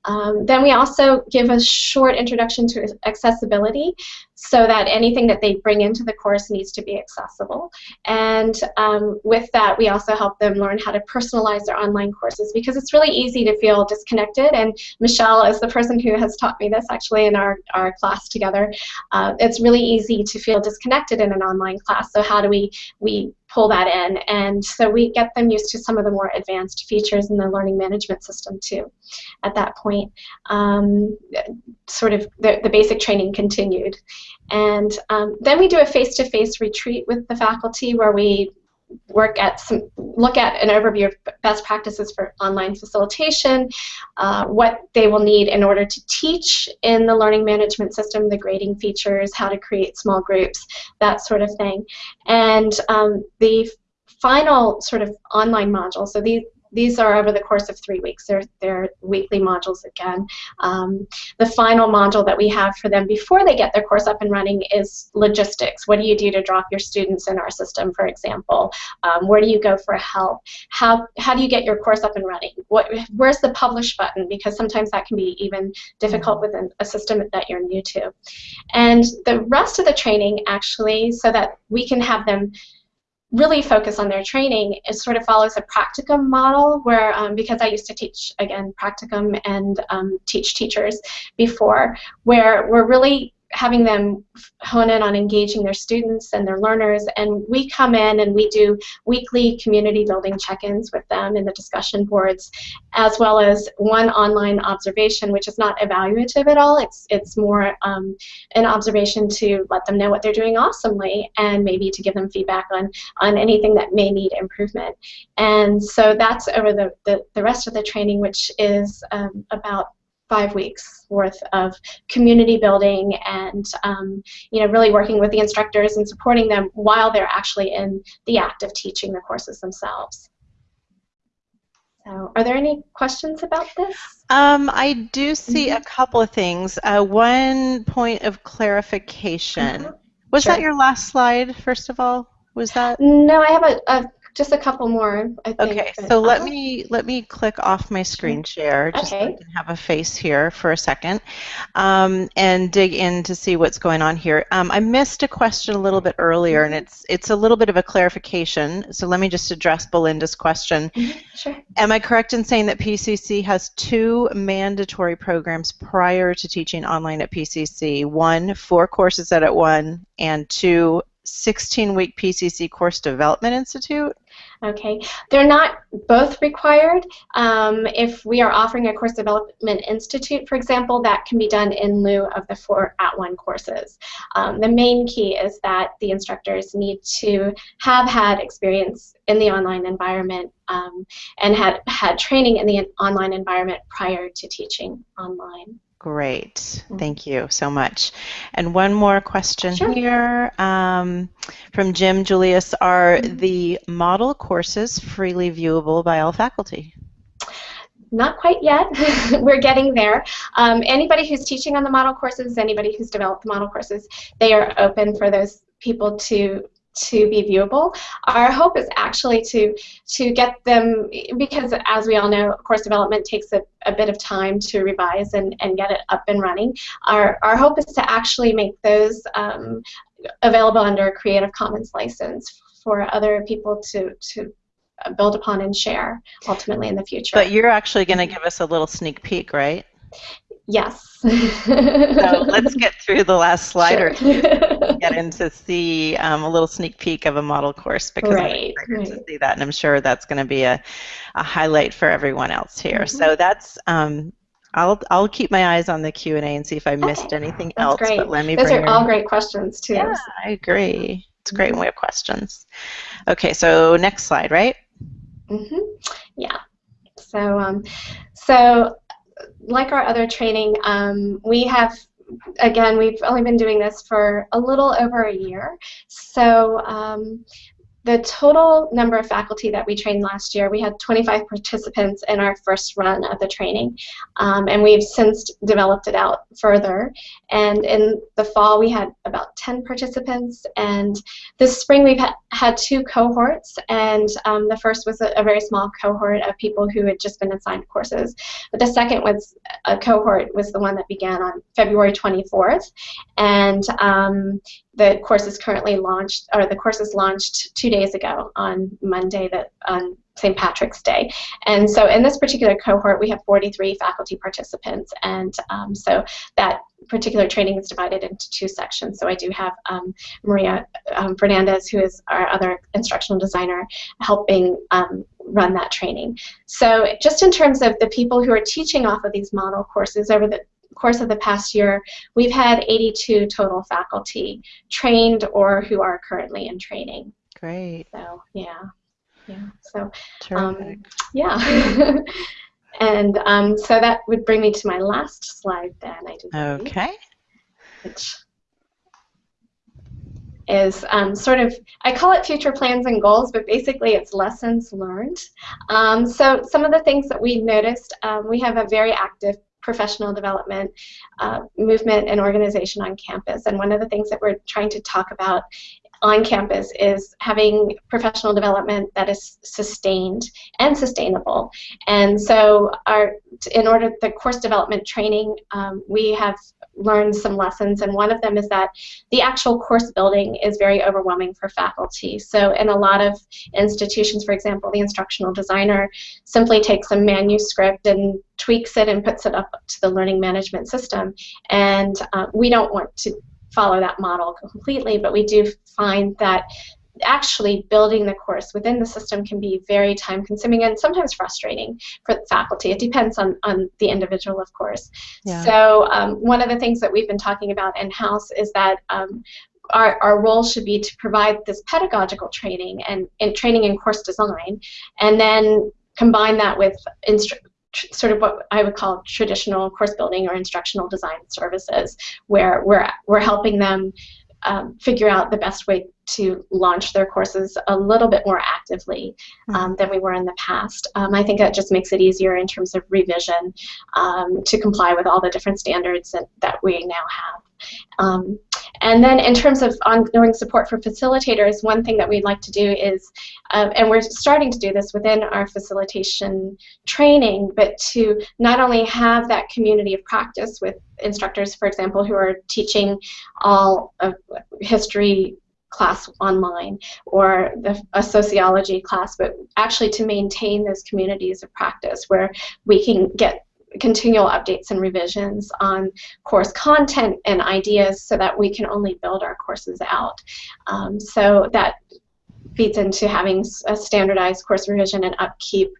Um, then we also give a short introduction to accessibility so that anything that they bring into the course needs to be accessible. And um, with that, we also help them learn how to personalize their online courses because it's really easy to feel disconnected. And Michelle is the person who has taught me this actually in our, our class together. Uh, it's really easy to feel disconnected in an online class. So how do we, we pull that in? And so we get them used to some of the more advanced features in the learning management system too at that point. Um, sort of the, the basic training continued. And um, then we do a face-to-face -face retreat with the faculty where we work at some, look at an overview of best practices for online facilitation, uh, what they will need in order to teach in the learning management system, the grading features, how to create small groups, that sort of thing. And um, the final sort of online module, so these, these are over the course of three weeks. They're, they're weekly modules again. Um, the final module that we have for them before they get their course up and running is logistics. What do you do to drop your students in our system, for example? Um, where do you go for help? How, how do you get your course up and running? What, where's the publish button? Because sometimes that can be even difficult within a system that you're new to. And the rest of the training actually, so that we can have them really focus on their training it sort of follows a practicum model where um, because I used to teach again practicum and um, teach teachers before where we're really having them hone in on engaging their students and their learners. And we come in and we do weekly community building check-ins with them in the discussion boards as well as one online observation which is not evaluative at all. It's it's more um, an observation to let them know what they're doing awesomely and maybe to give them feedback on on anything that may need improvement. And so that's over the, the, the rest of the training which is um, about five weeks worth of community building and um, you know really working with the instructors and supporting them while they're actually in the act of teaching the courses themselves. So, are there any questions about this? Um, I do see mm -hmm. a couple of things. Uh, one point of clarification. Mm -hmm. Was sure. that your last slide, first of all? Was that? No, I have a, a just a couple more. I think. Okay, so let uh-huh. me let me click off my screen share just okay. so I can have a face here for a second, um, and dig in to see what's going on here. Um, I missed a question a little bit earlier, and mm-hmm. it's it's a little bit of a clarification. So let me just address Belinda's question. Mm -hmm. Sure. Am I correct in saying that PCC has two mandatory programs prior to teaching online at PCC? One, four courses at one, and two, 16-week PCC Course Development Institute? Okay, they're not both required. Um, if we are offering a Course Development Institute, for example, that can be done in lieu of the four at-one courses. Um, the main key is that the instructors need to have had experience in the online environment um, and had had training in the online environment prior to teaching online. Great. Mm-hmm. Thank you so much. And one more question sure. here um, from Jim Julius. Are mm-hmm. the model courses freely viewable by all faculty? Not quite yet. We're getting there. Um, anybody who's teaching on the model courses, anybody who's developed the model courses, they are open for those people to to be viewable. Our hope is actually to to get them because as we all know, course development takes a, a bit of time to revise and, and get it up and running. Our, our hope is to actually make those um, available under a Creative Commons license for other people to, to build upon and share ultimately in the future. But you're actually going to give us a little sneak peek, right? Yes. so let's get through the last slide sure. get in to see um, a little sneak peek of a model course because right, I'm right. to see that, and I'm sure that's going to be a, a highlight for everyone else here. Mm-hmm. So that's um, I'll I'll keep my eyes on the Q and A and see if I missed okay. anything that's else. Great. But let me Those are all great questions too. Yeah, I agree. It's great when we have questions. Okay, so next slide, right? Mm-hmm. Yeah. So, um, so like our other training, um, we have again, we've only been doing this for a little over a year. So um, the total number of faculty that we trained last year, we had 25 participants in our first run of the training, um, and we've since developed it out further. And in the fall, we had about 10 participants, and this spring we've ha had two cohorts, and um, the first was a, a, very small cohort of people who had just been assigned courses, but the second was a cohort was the one that began on February 24th, and um, the course is currently launched, or the course is launched two days ago on Monday, that on St. Patrick's Day. And so in this particular cohort, we have 43 faculty participants, and um, so that particular training is divided into two sections. So I do have um, Maria um, Fernandez, who is our other instructional designer, helping um, run that training. So just in terms of the people who are teaching off of these model courses over the course of the past year, we've had 82 total faculty trained or who are currently in training. Great. So yeah, yeah. So um, yeah. and um, so that would bring me to my last slide then. I do okay. Which is um, sort of, I call it future plans and goals, but basically it's lessons learned. Um, so some of the things that we noticed, um, we have a very active professional development uh, movement and organization on campus. And one of the things that we're trying to talk about on campus is having professional development that is sustained and sustainable. And so our, in order the course development training, um, we have learned some lessons, and one of them is that the actual course building is very overwhelming for faculty. So in a lot of institutions, for example, the instructional designer simply takes a manuscript and tweaks it and puts it up to the learning management system. And uh, we don't want to follow that model completely, but we do find that actually building the course within the system can be very time consuming and sometimes frustrating for the faculty. It depends on, on the individual, of course. Yeah. So um, one of the things that we've been talking about in-house is that um, our, our role should be to provide this pedagogical training and, and training in course design and then combine that with instru sort of what I would call traditional course building or instructional design services, where we're, we're helping them um, figure out the best way to launch their courses a little bit more actively um, mm-hmm. than we were in the past. Um, I think that just makes it easier in terms of revision um, to comply with all the different standards that, that we now have. Um, and then in terms of ongoing support for facilitators, one thing that we'd like to do is, uh, and we're starting to do this within our facilitation training, but to not only have that community of practice with instructors, for example, who are teaching all of history class online or the, a sociology class, but actually to maintain those communities of practice where we can get continual updates and revisions on course content and ideas so that we can only build our courses out. Um, so that feeds into having a standardized course revision and upkeep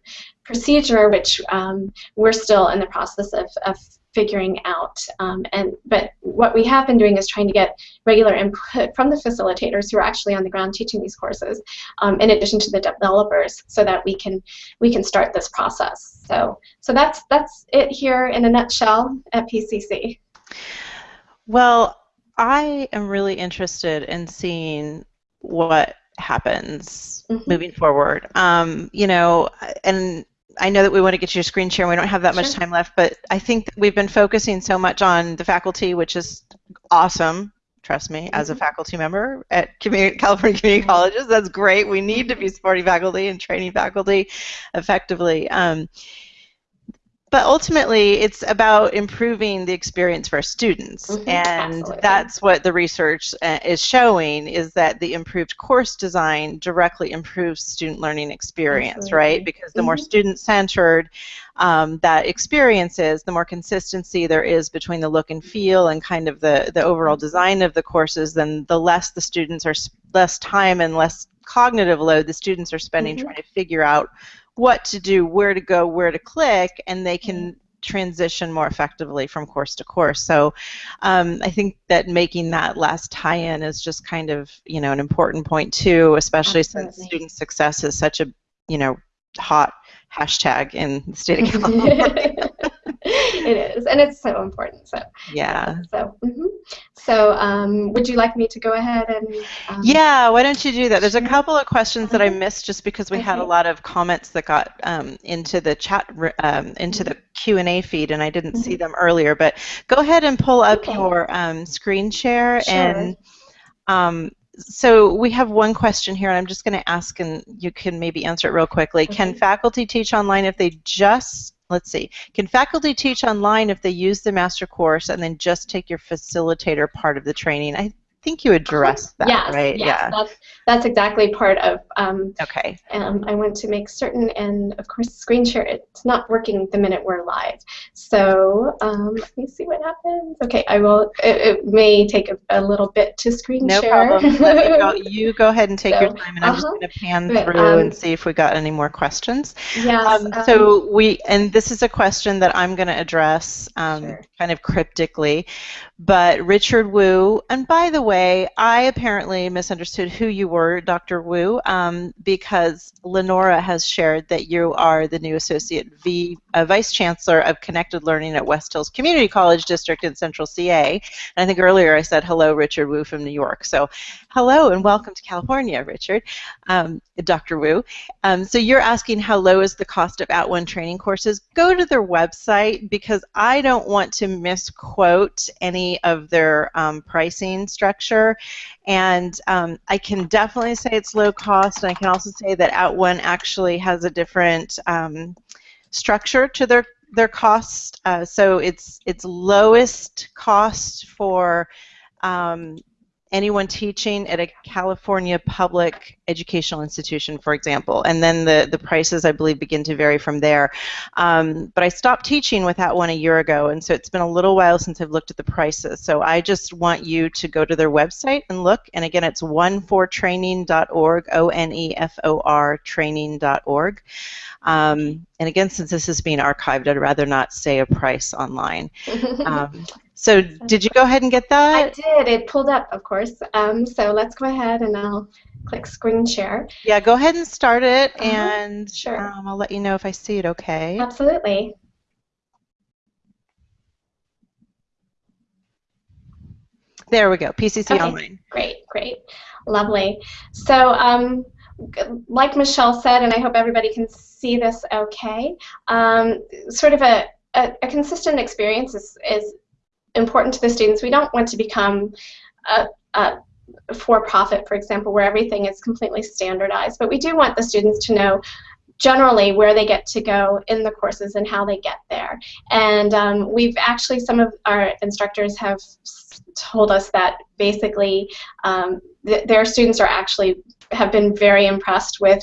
procedure, which um, we're still in the process of, of figuring out. Um, and but what we have been doing is trying to get regular input from the facilitators who are actually on the ground teaching these courses, um, in addition to the developers, so that we can we can start this process. So so that's that's it here in a nutshell at PCC. Well, I am really interested in seeing what happens mm -hmm. moving forward. Um, you know, and I know that we want to get you your screen share and we don't have that sure. much time left, but I think we've been focusing so much on the faculty, which is awesome. Trust me, mm-hmm. as a mm-hmm. faculty member at community, California Community Colleges, that's great. We need to be supporting faculty and training faculty effectively. Um, but ultimately, it's about improving the experience for students, Mhm, and absolutely. that's what the research uh, is showing is that the improved course design directly improves student learning experience, right? Because the more Mhm. student-centered um, that experience is, the more consistency there is between the look and feel and kind of the the overall design of the courses, then the less the students are less time and less cognitive load the students are spending Mhm. trying to figure out what to do, where to go, where to click, and they can transition more effectively from course to course. So um, I think that making that last tie-in is just kind of you know an important point too, especially since student success is such a you know hot hashtag in the state of California. it is, and it's so important. So yeah. So, mhm. so um, would you like me to go ahead and? Um, Yeah, why don't you do that? There's a couple of questions that I Mhm. missed just because we had a lot of comments that got um, into the chat, um, into the Q and A feed, and I didn't see them earlier. But go ahead and pull up Okay. your um, screen share, Sure. and um, so we have one question here, and I'm just going to ask, and you can maybe answer it real quickly. Can faculty teach online if they just Let's see. Can faculty teach online if they use the master course and then just take your facilitator part of the training? I think you addressed that, yes, right? yes, yeah. that's that's exactly part of. Um, Okay. um, I want to make certain, and of course, screen share. It's not working the minute we're live. So um, let me see what happens. Okay, I will. It, it may take a, a little bit to screen No share. problem. Go. You go ahead and take your time, and I'm just uh-huh. going to pan But, through um, and see if we got any more questions. yes. Um, um, so we, and this is a question that I'm going to address um, Sure. kind of cryptically, but Richard Wu, and by the way, I apparently misunderstood who you were, Dr. Wu, um, because Lenora has shared that you are the new Associate v, uh, Vice Chancellor of Connected Learning at West Hills Community College District in Central CA. And I think earlier I said hello, Richard Wu from New York. So hello and welcome to California, Richard, um, Dr. Wu. Um, so you're asking how low is the cost of At One training courses? Go to their website because I don't want to misquote any of their um, pricing structure. And um, I can definitely say it's low cost, and I can also say that At One actually has a different um, structure to their their cost. Uh, so it's it's lowest cost for um, anyone teaching at a California public educational institution, for example. And then the, the prices, I believe, begin to vary from there. Um, but I stopped teaching with that one a year ago, and so it's been a little while since I've looked at the prices. So I just want you to go to their website and look. And again, it's onefortraining.org, O-N-E-F-O-R training.org. Um, and again, since this is being archived, I'd rather not say a price online. Um, so did you go ahead and get that? I did. It pulled up, of course. Um, so let's go ahead and I'll click screen share. Yeah, go ahead and start it, Uh-huh, and sure. um, I'll let you know if I see it okay. Absolutely. There we go, PCC Okay. Online. Great, great, lovely. So, um, like Michelle said, and I hope everybody can see this okay, um, sort of a, a, a consistent experience is, is important to the students. We don't want to become a, a for-profit, for example, where everything is completely standardized, but we do want the students to know generally where they get to go in the courses and how they get there. And um, we've actually, some of our instructors have told us that basically um, th- their students are actually have been very impressed with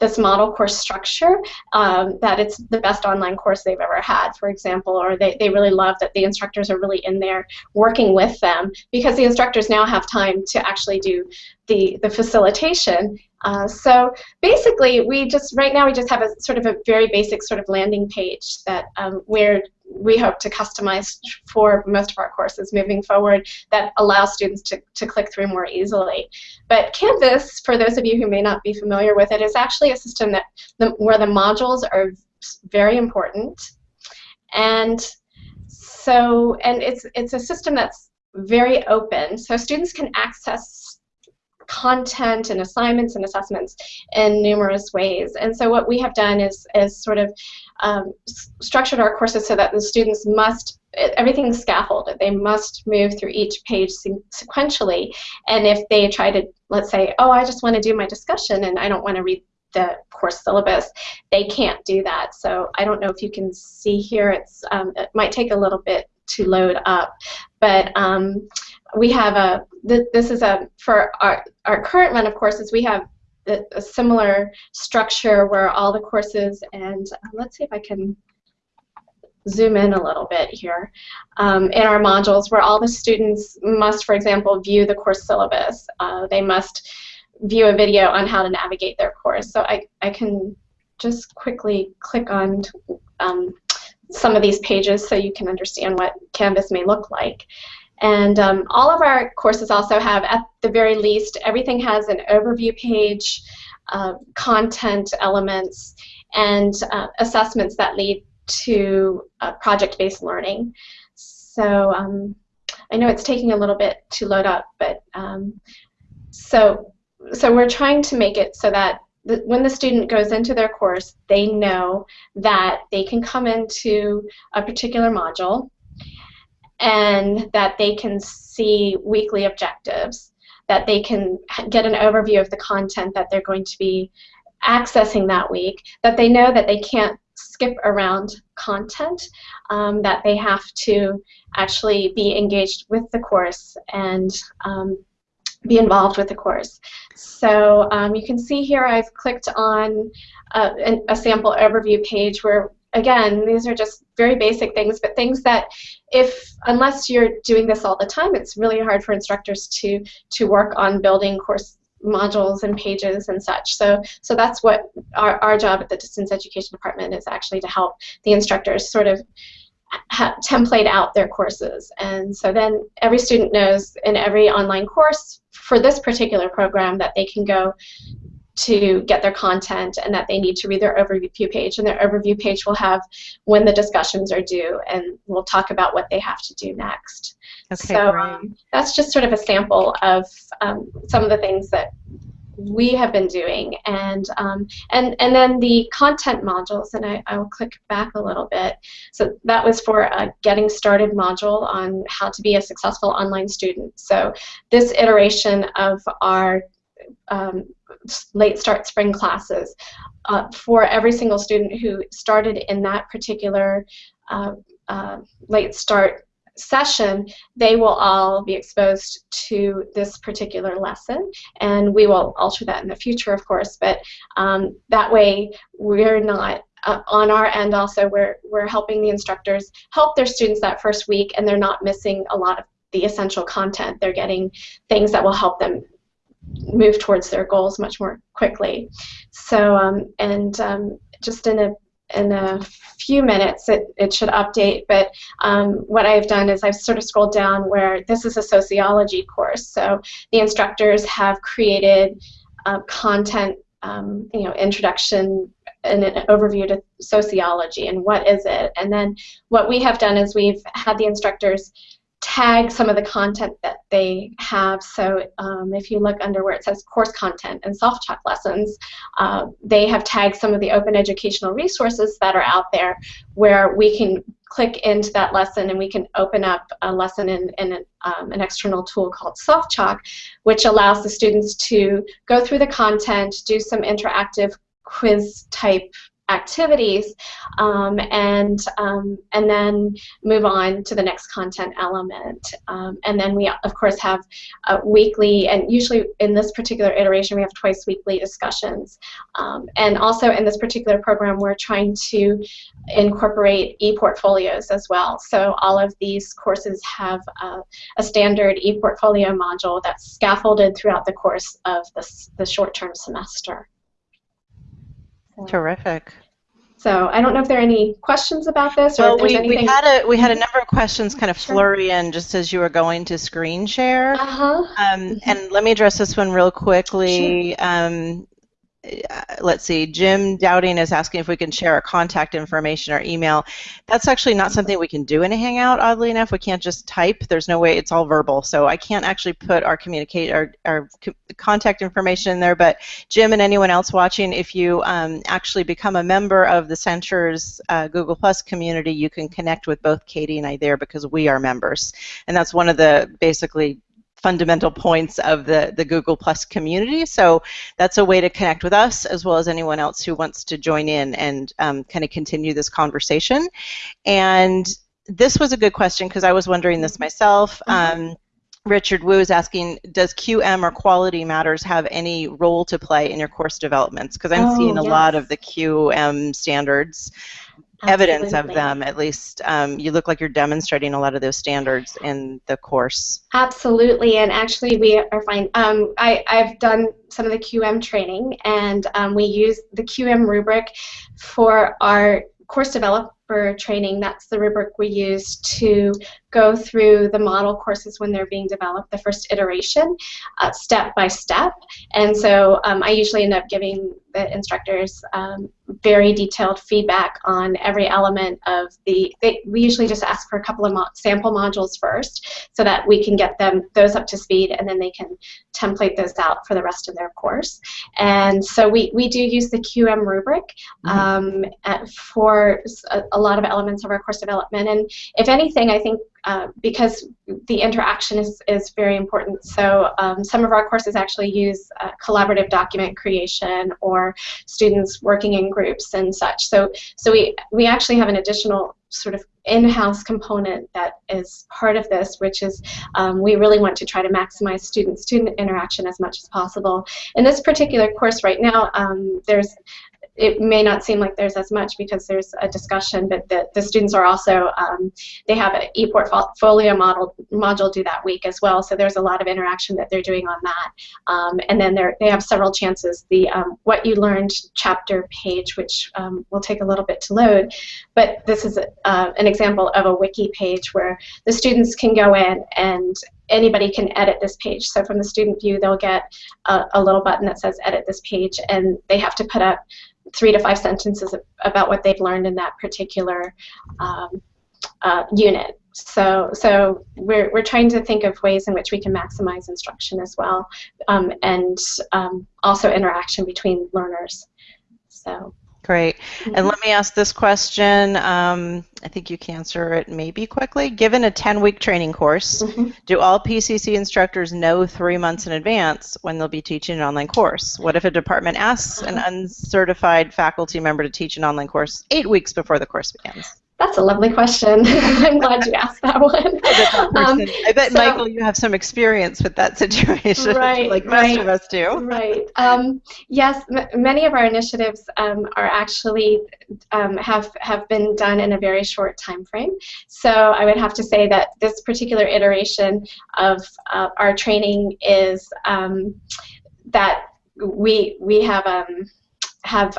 this model course structure, um, that it's the best online course they've ever had, for example, or they, they really love that the instructors are really in there working with them because the instructors now have time to actually do the, the facilitation. Uh, so basically, we just, right now, we just have a sort of a very basic sort of landing page that um, where we hope to customize for most of our courses moving forward that allow students to, to click through more easily. But Canvas, for those of you who may not be familiar with it, is actually a system that the, where the modules are very important. And so, and it's, it's a system that's very open, so students can access content and assignments and assessments in numerous ways. And so what we have done is, is sort of um, structured our courses so that the students must, everything's scaffolded. They must move through each page sequentially. And if they try to, let's say, oh, I just want to do my discussion and I don't want to read the course syllabus. They can't do that. So I don't know if you can see here. It's um, it might take a little bit to load up, but um, we have a. Th this is a for our our current run of courses. We have a, a similar structure where all the courses and uh, let's see if I can zoom in a little bit here, um, in our modules where all the students must, for example, view the course syllabus. Uh, they must view a video on how to navigate their course. So I, I can just quickly click on um, some of these pages so you can understand what Canvas may look like. And um, all of our courses also have, at the very least, everything has an overview page, uh, content elements, and uh, assessments that lead to uh, project-based learning. So um, I know it's taking a little bit to load up, but um, so so we're trying to make it so that when the student goes into their course, they know that they can come into a particular module and that they can see weekly objectives, that they can get an overview of the content that they're going to be accessing that week, that they know that they can't skip around content, um, that they have to actually be engaged with the course and um, be involved with the course. So um, you can see here I've clicked on a, a, sample overview page where again these are just very basic things but things that if unless you're doing this all the time it's really hard for instructors to to work on building course modules and pages and such. So, so that's what our, our job at the distance education department is actually to help the instructors sort of template out their courses. And so then every student knows in every online course for this particular program that they can go to get their content and that they need to read their overview page. And their overview page will have when the discussions are due and we'll talk about what they have to do next. Okay, so um, that's just sort of a sample of um, some of the things that we have been doing. And um, and and then the content modules and I, I will click back a little bit. So that was for a getting started module on how to be a successful online student. So this iteration of our um, late start spring classes uh, for every single student who started in that particular uh, uh, late start session, they will all be exposed to this particular lesson, and we will alter that in the future, of course, but um, that way we're not uh, on our end also we're, we're helping the instructors help their students that first week and they're not missing a lot of the essential content. They're getting things that will help them move towards their goals much more quickly. So, um, and um, just in a in a few minutes it, it should update but um, what I've done is I've sort of scrolled down where this is a sociology course. So the instructors have created uh, content um, you know introduction and an overview to sociology and what is it. And then what we have done is we've had the instructors tag some of the content that they have. So um, if you look under where it says course content and self-taught lessons, uh, they have tagged some of the open educational resources that are out there where we can click into that lesson and we can open up a lesson in, in an, um, an external tool called SoftChalk, which allows the students to go through the content, do some interactive quiz type activities um, and um, and then move on to the next content element. Um, and then we of course have weekly and usually in this particular iteration we have twice weekly discussions. Um, and also in this particular program we're trying to incorporate e-portfolios as well. So all of these courses have uh, a standard e-portfolio module that's scaffolded throughout the course of this, the short-term semester. Terrific. So I don't know if there are any questions about this, or well, if there's we, anything. we had a we had a number of questions kind of flurry in just as you were going to screen share. Uh-huh. Um, mm-hmm. And let me address this one real quickly. Sure. Um, let's see, Jim Dowding is asking if we can share our contact information or email. That's actually not something we can do in a Hangout, oddly enough. We can't just type. There's no way, it's all verbal. So I can't actually put our communicate our, our contact information in there. But Jim and anyone else watching, if you um, actually become a member of the Center's uh, Google Plus community, you can connect with both Katie and I there because we are members. And that's one of the basically fundamental points of the, the Google Plus community. So that's a way to connect with us as well as anyone else who wants to join in and um, kind of continue this conversation. And this was a good question because I was wondering this myself. Mm-hmm. Um, Richard Wu is asking, does QM or quality matters have any role to play in your course developments? Because I'm oh, seeing a yes. lot of the QM standards, Absolutely. evidence of them at least. Um, you look like you're demonstrating a lot of those standards in the course. Absolutely, and actually we are fine. Um, I, I've done some of the QM training, and um, we use the QM rubric for our course developer training. That's the rubric we use to go through the model courses when they're being developed, the first iteration, uh, step by step. And so um, I usually end up giving the instructors um, very detailed feedback on every element of the, they, we usually just ask for a couple of mo sample modules first so that we can get them those up to speed and then they can template those out for the rest of their course. And so we, we do use the QM rubric mm -hmm. um, for a, a lot of elements of our course development. And if anything, I think uh, because the interaction is, is very important. So um, some of our courses actually use uh, collaborative document creation or students working in groups and such. So, so we, we actually have an additional sort of in-house component that is part of this, which is um, we really want to try to maximize student-student interaction as much as possible. In this particular course right now, um, there's it may not seem like there's as much because there's a discussion, but the, the students are also, um, they have an e-portfolio module due that week as well, so there's a lot of interaction that they're doing on that. Um, and then they have several chances. The um, What You Learned chapter page, which um, will take a little bit to load, but this is a, uh, an example of a wiki page where the students can go in and anybody can edit this page. So from the student view, they'll get a, a, little button that says edit this page, and they have to put up three to five sentences about what they've learned in that particular um, uh, unit. So, so we're, we're trying to think of ways in which we can maximize instruction as well, um, and um, also interaction between learners. So. Great. And let me ask this question. Um, I think you can answer it maybe quickly. Given a 10-week training course, mm-hmm. do all PCC instructors know three months in advance when they'll be teaching an online course? What if a department asks an uh-huh. uncertified faculty member to teach an online course eight weeks before the course begins? That's a lovely question. I'm glad you asked that one. Um, I bet, so, Michael, you have some experience with that situation, right, like most right, of us do. Right. Um, yes, many of our initiatives um, are actually um, have have been done in a very short time frame. So I would have to say that this particular iteration of uh, our training is um, that we we have um, have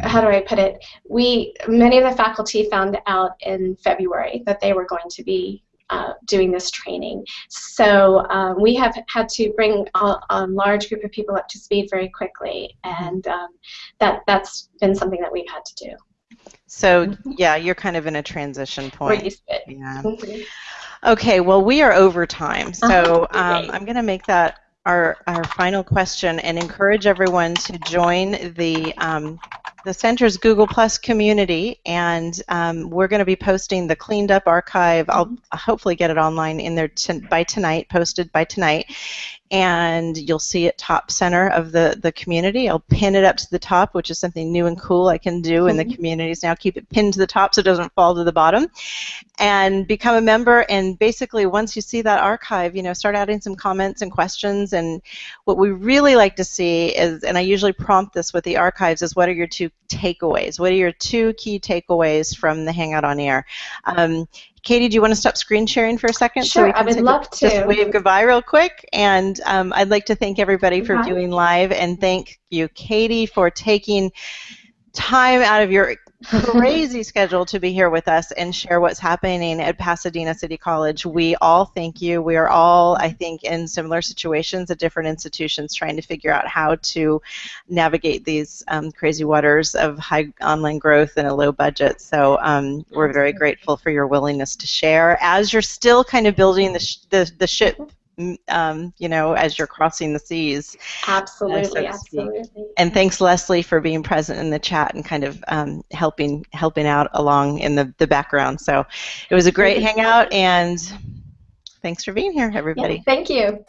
how do I put it? We many of the faculty found out in February that they were going to be uh, doing this training. So um, we have had to bring a, a, large group of people up to speed very quickly, and um, that that's been something that we've had to do. So yeah, you're kind of in a transition point. Yeah. Mm-hmm. Okay, well we are over time, so um, I'm going to make that our, our final question and encourage everyone to join the um, the center's Google Plus community, and um, we're going to be posting the cleaned up archive. I'll hopefully get it online in there by tonight, posted by tonight, and you'll see it top center of the, the community. I'll pin it up to the top, which is something new and cool I can do in the mm-hmm. communities now. Keep it pinned to the top so it doesn't fall to the bottom. And become a member, and basically once you see that archive, you know, start adding some comments and questions. And what we really like to see is, and I usually prompt this with the archives, is what are your two takeaways? What are your two key takeaways from the Hangout on Air? Um, Katie, do you want to stop screen sharing for a second? Sure, so I would love a, to. Just wave goodbye real quick. And um, I'd like to thank everybody for viewing live and thank you, Katie, for taking time out of your crazy schedule to be here with us and share what's happening at Pasadena City College. We all thank you. We are all, I think, in similar situations at different institutions trying to figure out how to navigate these um, crazy waters of high online growth and a low budget. So um, we're very grateful for your willingness to share as you're still kind of building the, sh the, the ship um, you know, as you're crossing the seas. Absolutely, uh, so absolutely. And thanks, Leslie, for being present in the chat and kind of um, helping helping out along in the, the background. So it was a great hangout, and Thanks for being here, everybody. Yeah, thank you.